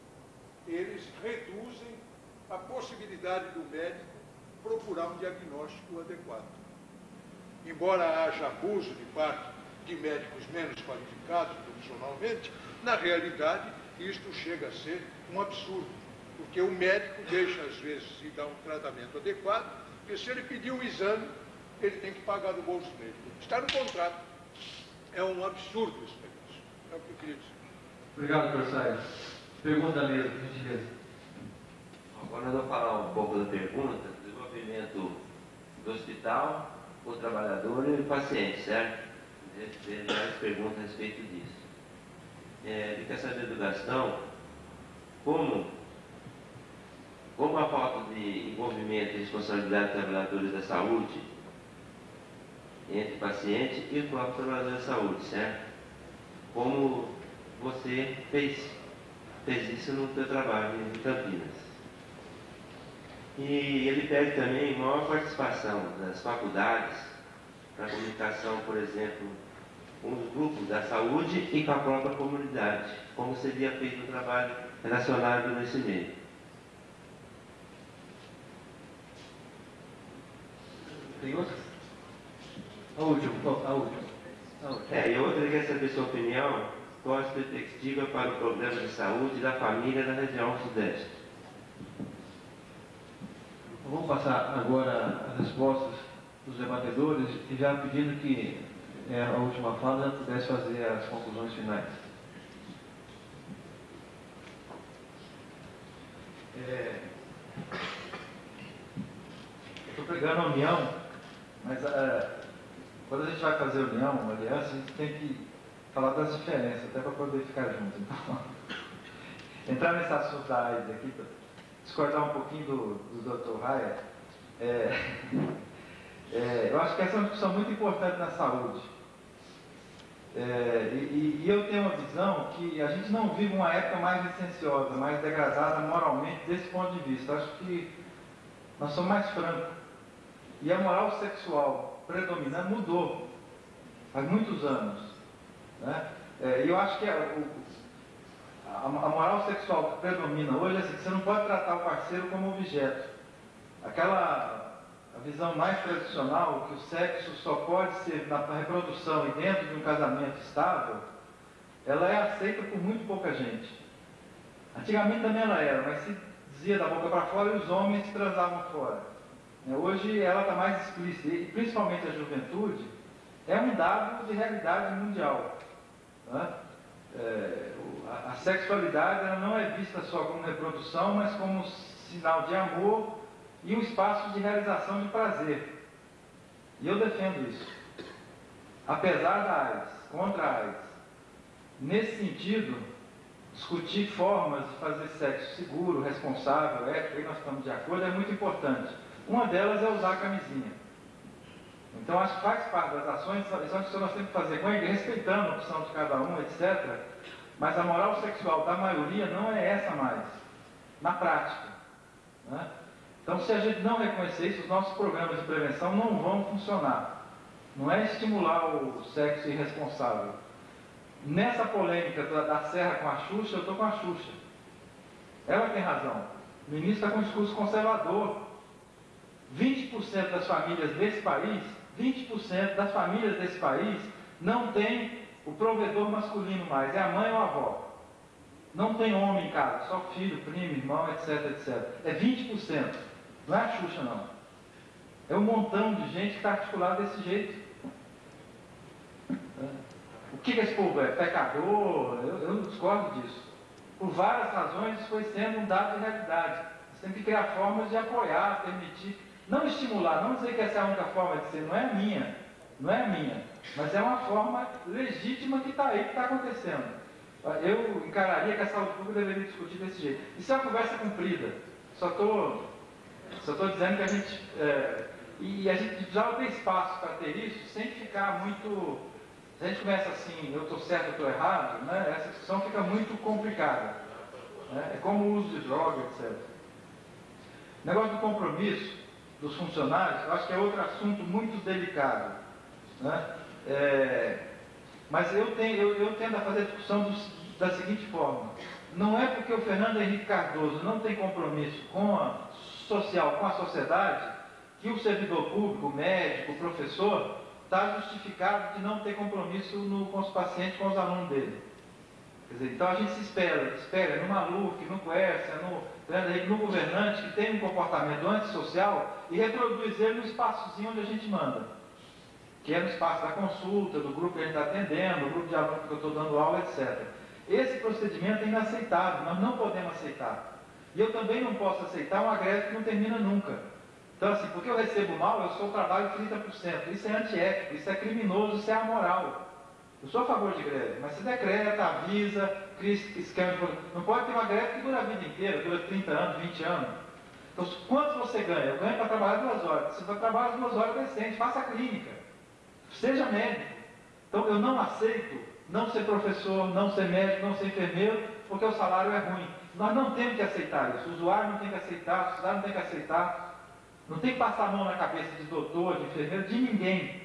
eles reduzem a possibilidade do médico procurar um diagnóstico adequado. Embora haja abuso de parte de médicos menos qualificados profissionalmente, na realidade, isto chega a ser um absurdo. porque o médico deixa, às vezes, de dar um tratamento adequado, porque se ele pedir um exame, ele tem que pagar do bolso dele. Está no contrato. É um absurdo esse negócio. É o que eu queria dizer. Obrigado, professor. Pergunta mesmo, por gentileza. Agora eu vou falar um pouco da pergunta, desenvolvimento do hospital, o trabalhador e o paciente, certo? Tem várias perguntas a respeito disso. É, ele quer saber do Gastão como, como a falta de envolvimento e responsabilidade dos trabalhadores da saúde entre o paciente e o próprio trabalhador da saúde, certo? Como você fez, fez isso no seu trabalho em Campinas. E ele pede também maior participação das faculdades para comunicação, por exemplo, grupos da saúde e com a própria comunidade, como seria feito o trabalho relacionado nesse meio. Tem outro? A última, a última. É, e outra, quer saber sua opinião, qual a perspectiva para o problema de saúde da família da região sudeste. Vamos passar agora as respostas dos debatedores e já pedindo que é, a última fala pudesse fazer as conclusões finais. É, estou pregando a união, mas é, quando a gente vai fazer união, uma aliança, a gente tem que falar das diferenças, até para poder ficar junto. Então, entrar nesse assunto da AIDS aqui, discordar um pouquinho do, do Dr. Raia, é, é, eu acho que essa é uma discussão muito importante na saúde. É, e, e, eu tenho uma visão que a gente não vive uma época mais licenciosa, mais degradada moralmente desse ponto de vista. Acho que nós somos mais francos. E a moral sexual predominante mudou faz muitos anos. Né? É, e eu acho que a, a, a, moral sexual que predomina hoje é assim, que você não pode tratar o parceiro como objeto. Aquela a visão mais tradicional, que o sexo só pode ser na reprodução e dentro de um casamento estável, ela é aceita por muito pouca gente. Antigamente também ela era, mas se dizia da boca para fora e os homens transavam fora. É, hoje ela está mais explícita, e principalmente a juventude, é um dado de realidade mundial. É, a, sexualidade não é vista só como reprodução, mas como sinal de amor e um espaço de realização de prazer. E eu defendo isso. Apesar da AIDS, contra a AIDS. Nesse sentido, discutir formas de fazer sexo seguro, responsável, ético, aí nós estamos de acordo, é muito importante. Uma delas é usar a camisinha. Então, acho que faz parte das ações, são que nós temos que fazer com ele, respeitando a opção de cada um, etc. Mas a moral sexual da maioria não é essa mais, na prática. Né? Então, se a gente não reconhecer isso, os nossos programas de prevenção não vão funcionar. Não é estimular o sexo irresponsável. Nessa polêmica da, Serra com a Xuxa, eu estou com a Xuxa. Ela tem razão. O ministro está com um discurso conservador. 20% das famílias desse país, 20% das famílias desse país não tem o provedor masculino mais, é a mãe ou a avó. Não tem homem em casa, só filho, primo, irmão, etc, etc. É 20%. Não é a Xuxa, não. É um montão de gente que está articulado desse jeito. O que, que esse povo é? Pecador? Eu, eu discordo disso. Por várias razões, isso foi sendo um dado de realidade. Você tem que criar formas de apoiar, permitir, não estimular, não dizer que essa é a única forma de ser, não é a minha, não é a minha, mas é uma forma legítima que está aí, que está acontecendo. Eu encararia que a saúde pública deveria discutir desse jeito. Isso é uma conversa comprida. Só estou só estou dizendo que a gente. É, e a gente já tem espaço para ter isso sem ficar muito. Se a gente começa assim, eu estou certo, eu estou errado, né, essa discussão fica muito complicada. Né, é como o uso de droga, etc. O negócio do compromisso dos funcionários, eu acho que é outro assunto muito delicado. Né? É, mas eu, tenho, eu, eu tendo a fazer a discussão da seguinte forma. Não é porque o Fernando Henrique Cardoso não tem compromisso com a social com a sociedade, que o servidor público, médico, professor, está justificado de não ter compromisso no, com os pacientes, com os alunos dele. Dizer, então a gente se espera, espera no Maluf, no Quercia, no, né, no governante que tem um comportamento antissocial e reproduz ele no espaçozinho onde a gente manda. Que é no espaço da consulta, do grupo que a gente está atendendo, do grupo de alunos que eu estou dando aula, etc. Esse procedimento é inaceitável, nós não podemos aceitar. E eu também não posso aceitar uma greve que não termina nunca. Então, assim, porque eu recebo mal, eu sou trabalho 30%. Isso é antiético, isso é criminoso, isso é amoral. Eu sou a favor de greve, mas se decreta, avisa, cria de... Não pode ter uma greve que dura a vida inteira, dura 30 anos, 20 anos. Então, quanto você ganha? Eu ganho para trabalhar duas horas. Você vai trabalhar duas horas decente, faça clínica. Seja médico. Então, eu não aceito não ser professor, não ser médico, não ser enfermeiro, porque o salário é ruim. Nós não temos que aceitar isso. O usuário não tem que aceitar, a sociedade não tem que aceitar. Não tem que passar a mão na cabeça de doutor, de enfermeiro, de ninguém.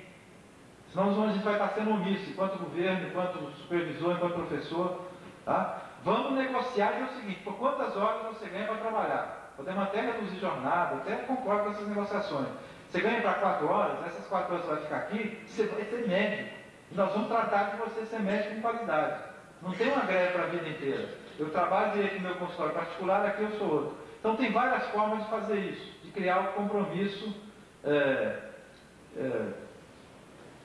Senão a gente vai estar sendo omisso, enquanto governo, enquanto supervisor, enquanto professor. Tá? Vamos negociar e é o seguinte, por quantas horas você ganha para trabalhar? Podemos até reduzir jornada, até concordo com essas negociações. Você ganha para quatro horas, essas quatro horas você vai ficar aqui, você vai ser médico. E nós vamos tratar de você ser médico com qualidade. Não tem uma greve para a vida inteira. Eu trabalho direito no meu consultório particular, aqui eu sou outro. Então tem várias formas de fazer isso, de criar o um compromisso é, é,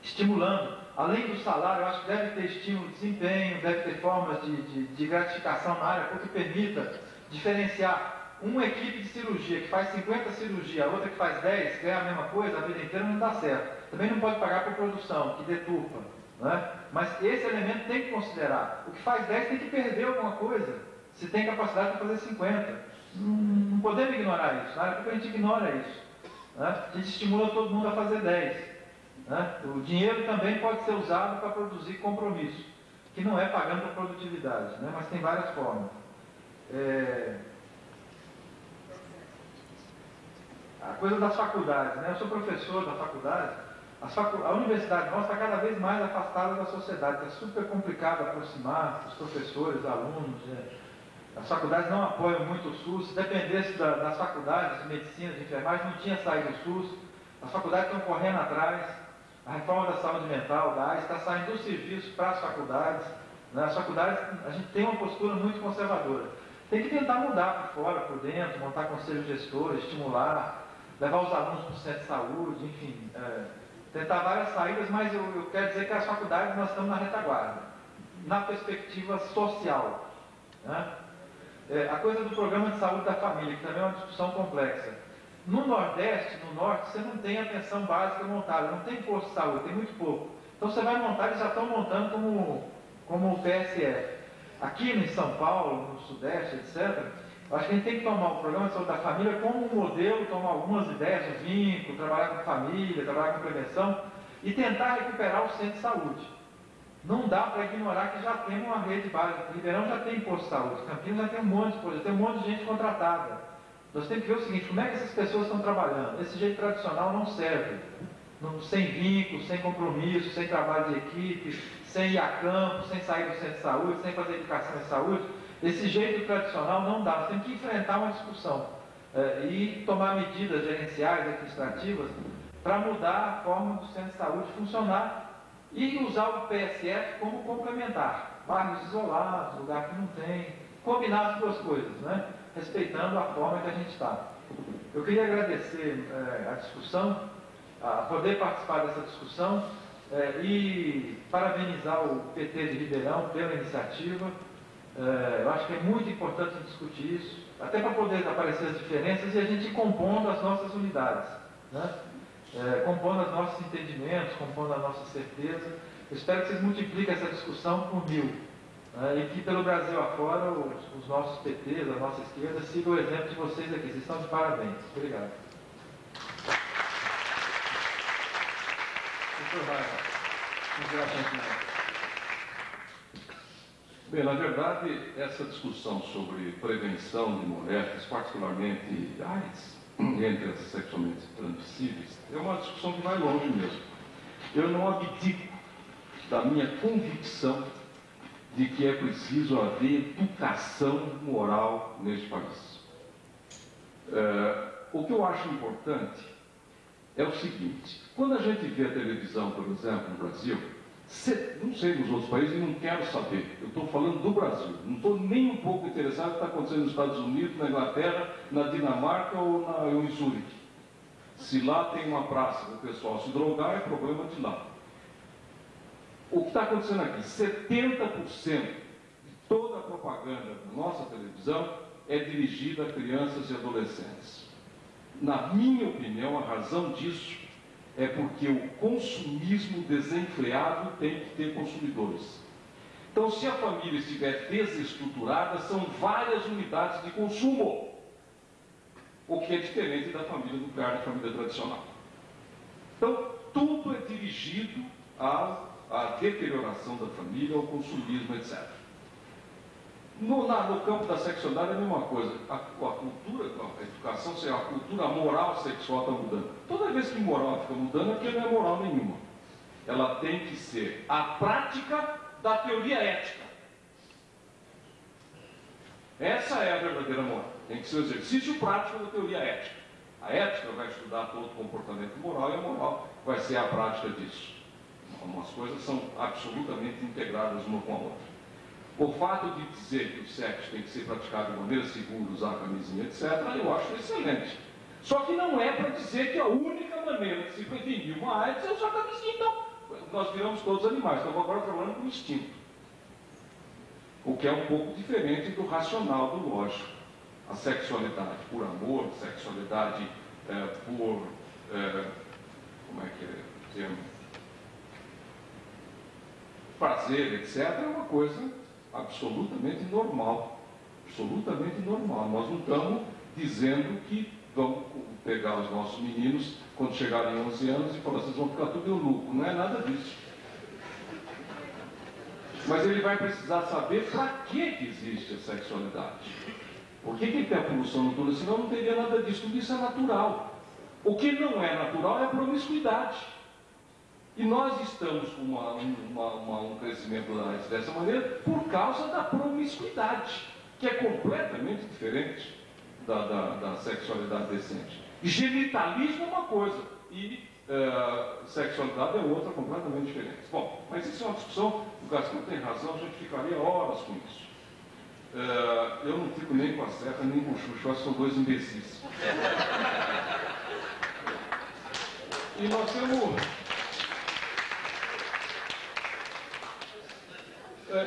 estimulando. Além do salário, eu acho que deve ter estímulo de desempenho, deve ter formas de, de, de gratificação na área, porque permita diferenciar uma equipe de cirurgia que faz 50 cirurgias, a outra que faz 10, ganha a mesma coisa, a vida inteira não dá certo. Também não pode pagar por produção, que deturpa. Né? Mas esse elemento tem que considerar. O que faz 10 tem que perder alguma coisa, se tem capacidade para fazer 50. Não, podemos ignorar isso. Na área a gente ignora isso. Né? A gente estimula todo mundo a fazer 10. Né? O dinheiro também pode ser usado para produzir compromisso, que não é pagando por produtividade, né? mas tem várias formas. É... A coisa das faculdades, né? eu sou professor da faculdade, facu... a universidade nossa está cada vez mais afastada da sociedade, está super complicado aproximar os professores, alunos. Né? As faculdades não apoiam muito o SUS, se dependesse da, das faculdades de medicina, de enfermagem, não tinha saído do SUS, as faculdades estão correndo atrás, a reforma da saúde mental, da está saindo do serviço para as faculdades. Né? As faculdades, a gente tem uma postura muito conservadora. Tem que tentar mudar por fora, por dentro, montar conselhos gestores, estimular, levar os alunos para o centro de saúde, enfim, é, tentar várias saídas, mas eu, eu, quero dizer que as faculdades nós estamos na retaguarda, na perspectiva social. Né? É, a coisa do programa de saúde da família, que também é uma discussão complexa. No Nordeste, no Norte, você não tem atenção básica montada, não tem posto de saúde, tem muito pouco. Então você vai montar, eles já estão montando como, como o PSF. Aqui em São Paulo, no Sudeste, etc., acho que a gente tem que tomar o programa de saúde da família como um modelo, tomar algumas ideias, o vínculo, trabalhar com família, trabalhar com prevenção e tentar recuperar o centro de saúde. Não dá para ignorar que já tem uma rede básica. Ribeirão já tem posto de saúde, Campinas já tem um monte de posto, tem um monte de gente contratada. Nós temos que ver o seguinte, como é que essas pessoas estão trabalhando? Esse jeito tradicional não serve. Não, sem vínculo, sem compromisso, sem trabalho de equipe, sem ir a campo, sem sair do centro de saúde, sem fazer educação em saúde. Esse jeito tradicional não dá. Nós temos que enfrentar uma discussão é, e tomar medidas gerenciais, administrativas, para mudar a forma do centro de saúde funcionar e usar o PSF como complementar. Bairros isolados, lugar que não tem, combinar as duas coisas, né? respeitando a forma que a gente está. Eu queria agradecer é, a discussão, a poder participar dessa discussão é, e parabenizar o PT de Ribeirão pela iniciativa. É, eu acho que é muito importante discutir isso, até para poder aparecer as diferenças e a gente compondo as nossas unidades, né? é, compondo os nossos entendimentos, compondo a nossa certeza. Eu espero que vocês multipliquem essa discussão por mil. Né? E que pelo Brasil afora os, os nossos PTs, a nossa esquerda, sigam o exemplo de vocês aqui. Vocês estão de parabéns. Obrigado. Bem, na verdade, essa discussão sobre prevenção de mortes, particularmente AIDS, entre as sexualmente transmissíveis, é uma discussão que vai longe mesmo. Eu não abdico da minha convicção de que é preciso haver educação moral neste país. É, o que eu acho importante é o seguinte: quando a gente vê a televisão, por exemplo, no Brasil, não sei nos outros países e não quero saber. Eu estou falando do Brasil. Não estou nem um pouco interessado no que está acontecendo nos Estados Unidos, na Inglaterra, na Dinamarca ou, na, ou em Zurique. Se lá tem uma praça para o pessoal se drogar, é problema de lá. O que está acontecendo aqui? 70% de toda a propaganda da nossa televisão é dirigida a crianças e adolescentes. Na minha opinião, a razão disso é porque o consumismo desenfreado tem que ter consumidores. Então, se a família estiver desestruturada, são várias unidades de consumo, o que é diferente da família nuclear, da família tradicional. Então, tudo é dirigido à, à deterioração da família, ao consumismo, etc. No, no, campo da sexualidade é a mesma coisa. A, a cultura, a educação, a cultura moral sexual está mudando. Toda vez que moral fica mudando, aqui não é moral nenhuma. Ela tem que ser a prática da teoria ética. Essa é a verdadeira moral. Tem que ser o exercício prático da teoria ética. A ética vai estudar todo o comportamento moral e a moral vai ser a prática disso. Algumas coisas são absolutamente integradas uma com a outra. O fato de dizer que o sexo tem que ser praticado de maneira segura, usar camisinha, etc., eu acho excelente. Só que não é para dizer que a única maneira de se prevenir uma AIDS é usar camisinha. Então, nós viramos todos animais, estamos agora trabalhando com instinto. O que é um pouco diferente do racional, do lógico. A sexualidade por amor, sexualidade é, por. É, como é que é o termo? Prazer, etc., é uma coisa absolutamente normal. Absolutamente normal. Nós não estamos dizendo que vamos pegar os nossos meninos quando chegarem 11 anos e falar, vocês vão ficar tudo eunuco. Não é nada disso. Mas ele vai precisar saber para que, que existe a sexualidade. Por que, que tem a poluição noturna? Senão não teria nada disso. Tudo isso é natural. O que não é natural é a promiscuidade. E nós estamos com uma, uma, uma, um crescimento dessa maneira por causa da promiscuidade, que é completamente diferente da, da, da sexualidade decente. Genitalismo é uma coisa e uh, sexualidade é outra completamente diferente. Bom, mas isso é uma discussão, o Gaston tem razão, a gente ficaria horas com isso. Uh, eu não fico nem com a Serra, nem com o que são dois imbecis. E nós temos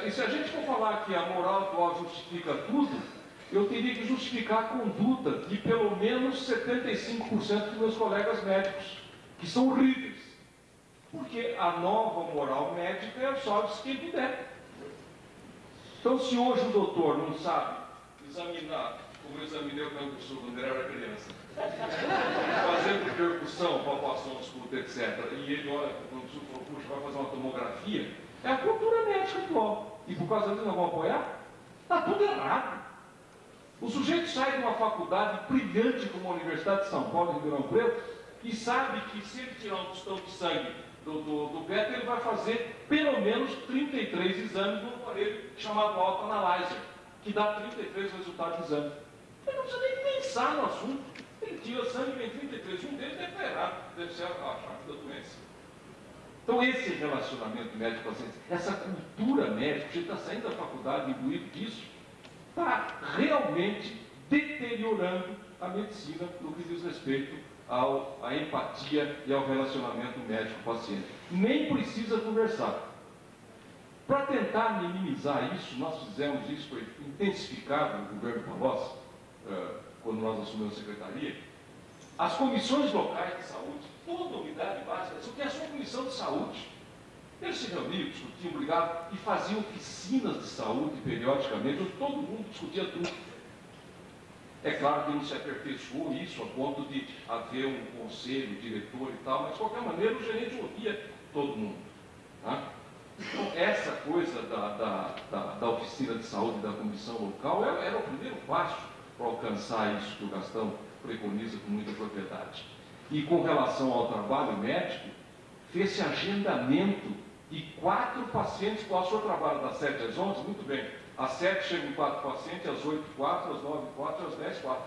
e se a gente for falar que a moral atual justifica tudo, eu teria que justificar a conduta de pelo menos 75% dos meus colegas médicos, que são horríveis. Porque a nova moral médica é só de quem puder. Então, se hoje o doutor não sabe examinar, como eu examinei o cancro quando ele era criança, fazendo percussão, palpação, escuta, etc., e ele olha para o cancro e fala, puxa, vai fazer uma tomografia, é a cultura médica atual. E por causa disso não vão apoiar? Está tudo errado. O sujeito sai de uma faculdade brilhante como a Universidade de São Paulo, em Ribeirão Preto, e sabe que se ele tirar um tostão de sangue do, do, do beta, ele vai fazer pelo menos 33 exames no aparelho chamado autoanalyzer, que dá 33 resultados de exame. Ele não precisa nem pensar no assunto. Ele tira sangue vem 33. Um deles deve estar errado, deve ser a chave da doença. Então, esse relacionamento médico-paciente, essa cultura médica, a gente está saindo da faculdade imbuído disso, está realmente deteriorando a medicina no que diz respeito ao, à empatia e ao relacionamento médico-paciente. Nem precisa conversar. Para tentar minimizar isso, nós fizemos isso, foi intensificado no governo Palocci, uh, quando nós assumimos a secretaria, as comissões locais de saúde toda unidade básica, isso tem a sua comissão de saúde. Eles se reuniam, discutiam, brigavam e faziam oficinas de saúde periodicamente, onde todo mundo discutia tudo. É claro que não se aperfeiçoou isso a ponto de haver um conselho, diretor e tal, mas de qualquer maneira o gerente ouvia todo mundo. Tá? Então, essa coisa da, da, da, da, oficina de saúde da comissão local era, era o primeiro passo para alcançar isso que o Gastão preconiza com muita propriedade. E com relação ao trabalho médico, fez-se agendamento e quatro pacientes, qual o senhor trabalha das 7 às 11? Muito bem. Às 7 chegam quatro pacientes, às 8, 4, às 9, 4, às 10, 4.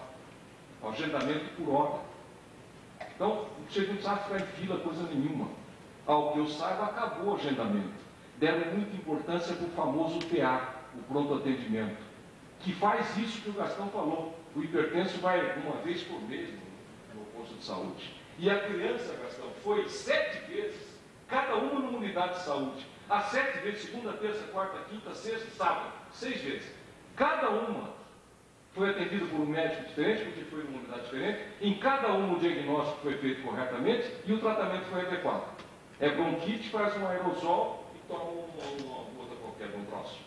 O agendamento por hora. Então, você não precisa ficar em fila coisa nenhuma. Ao que eu saiba, acabou o agendamento. deram muita importância para o famoso PA, o pronto atendimento, que faz isso que o Gastão falou. O hipertenso vai uma vez por mês no posto de saúde. E a criança, Gastão, foi sete vezes, cada uma numa unidade de saúde. As sete vezes, segunda, terça, quarta, quinta, sexta, sábado, seis vezes. Cada uma foi atendida por um médico diferente, porque foi numa unidade diferente. Em cada uma o diagnóstico foi feito corretamente e o tratamento foi adequado. É bronquite, faz um aerosol e toma uma, uma outra qualquer, um troço.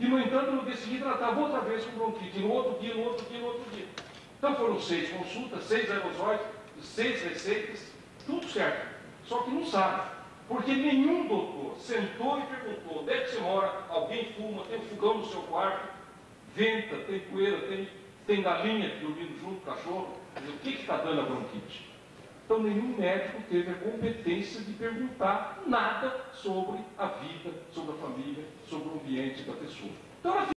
E, no entanto, no dia estava outra vez com bronquite, no outro dia, no outro dia, no outro dia. Então foram seis consultas, seis aerosóis, seis receitas, tudo certo. Só que não sabe. Porque nenhum doutor sentou e perguntou: onde é que você mora? Alguém fuma? Tem fogão no seu quarto? Venta? Tem poeira? Tem, tem galinha dormindo junto, cachorro? O que está dando a bronquite? Então, nenhum médico teve a competência de perguntar nada sobre a vida, sobre a família, sobre o ambiente da pessoa. Então,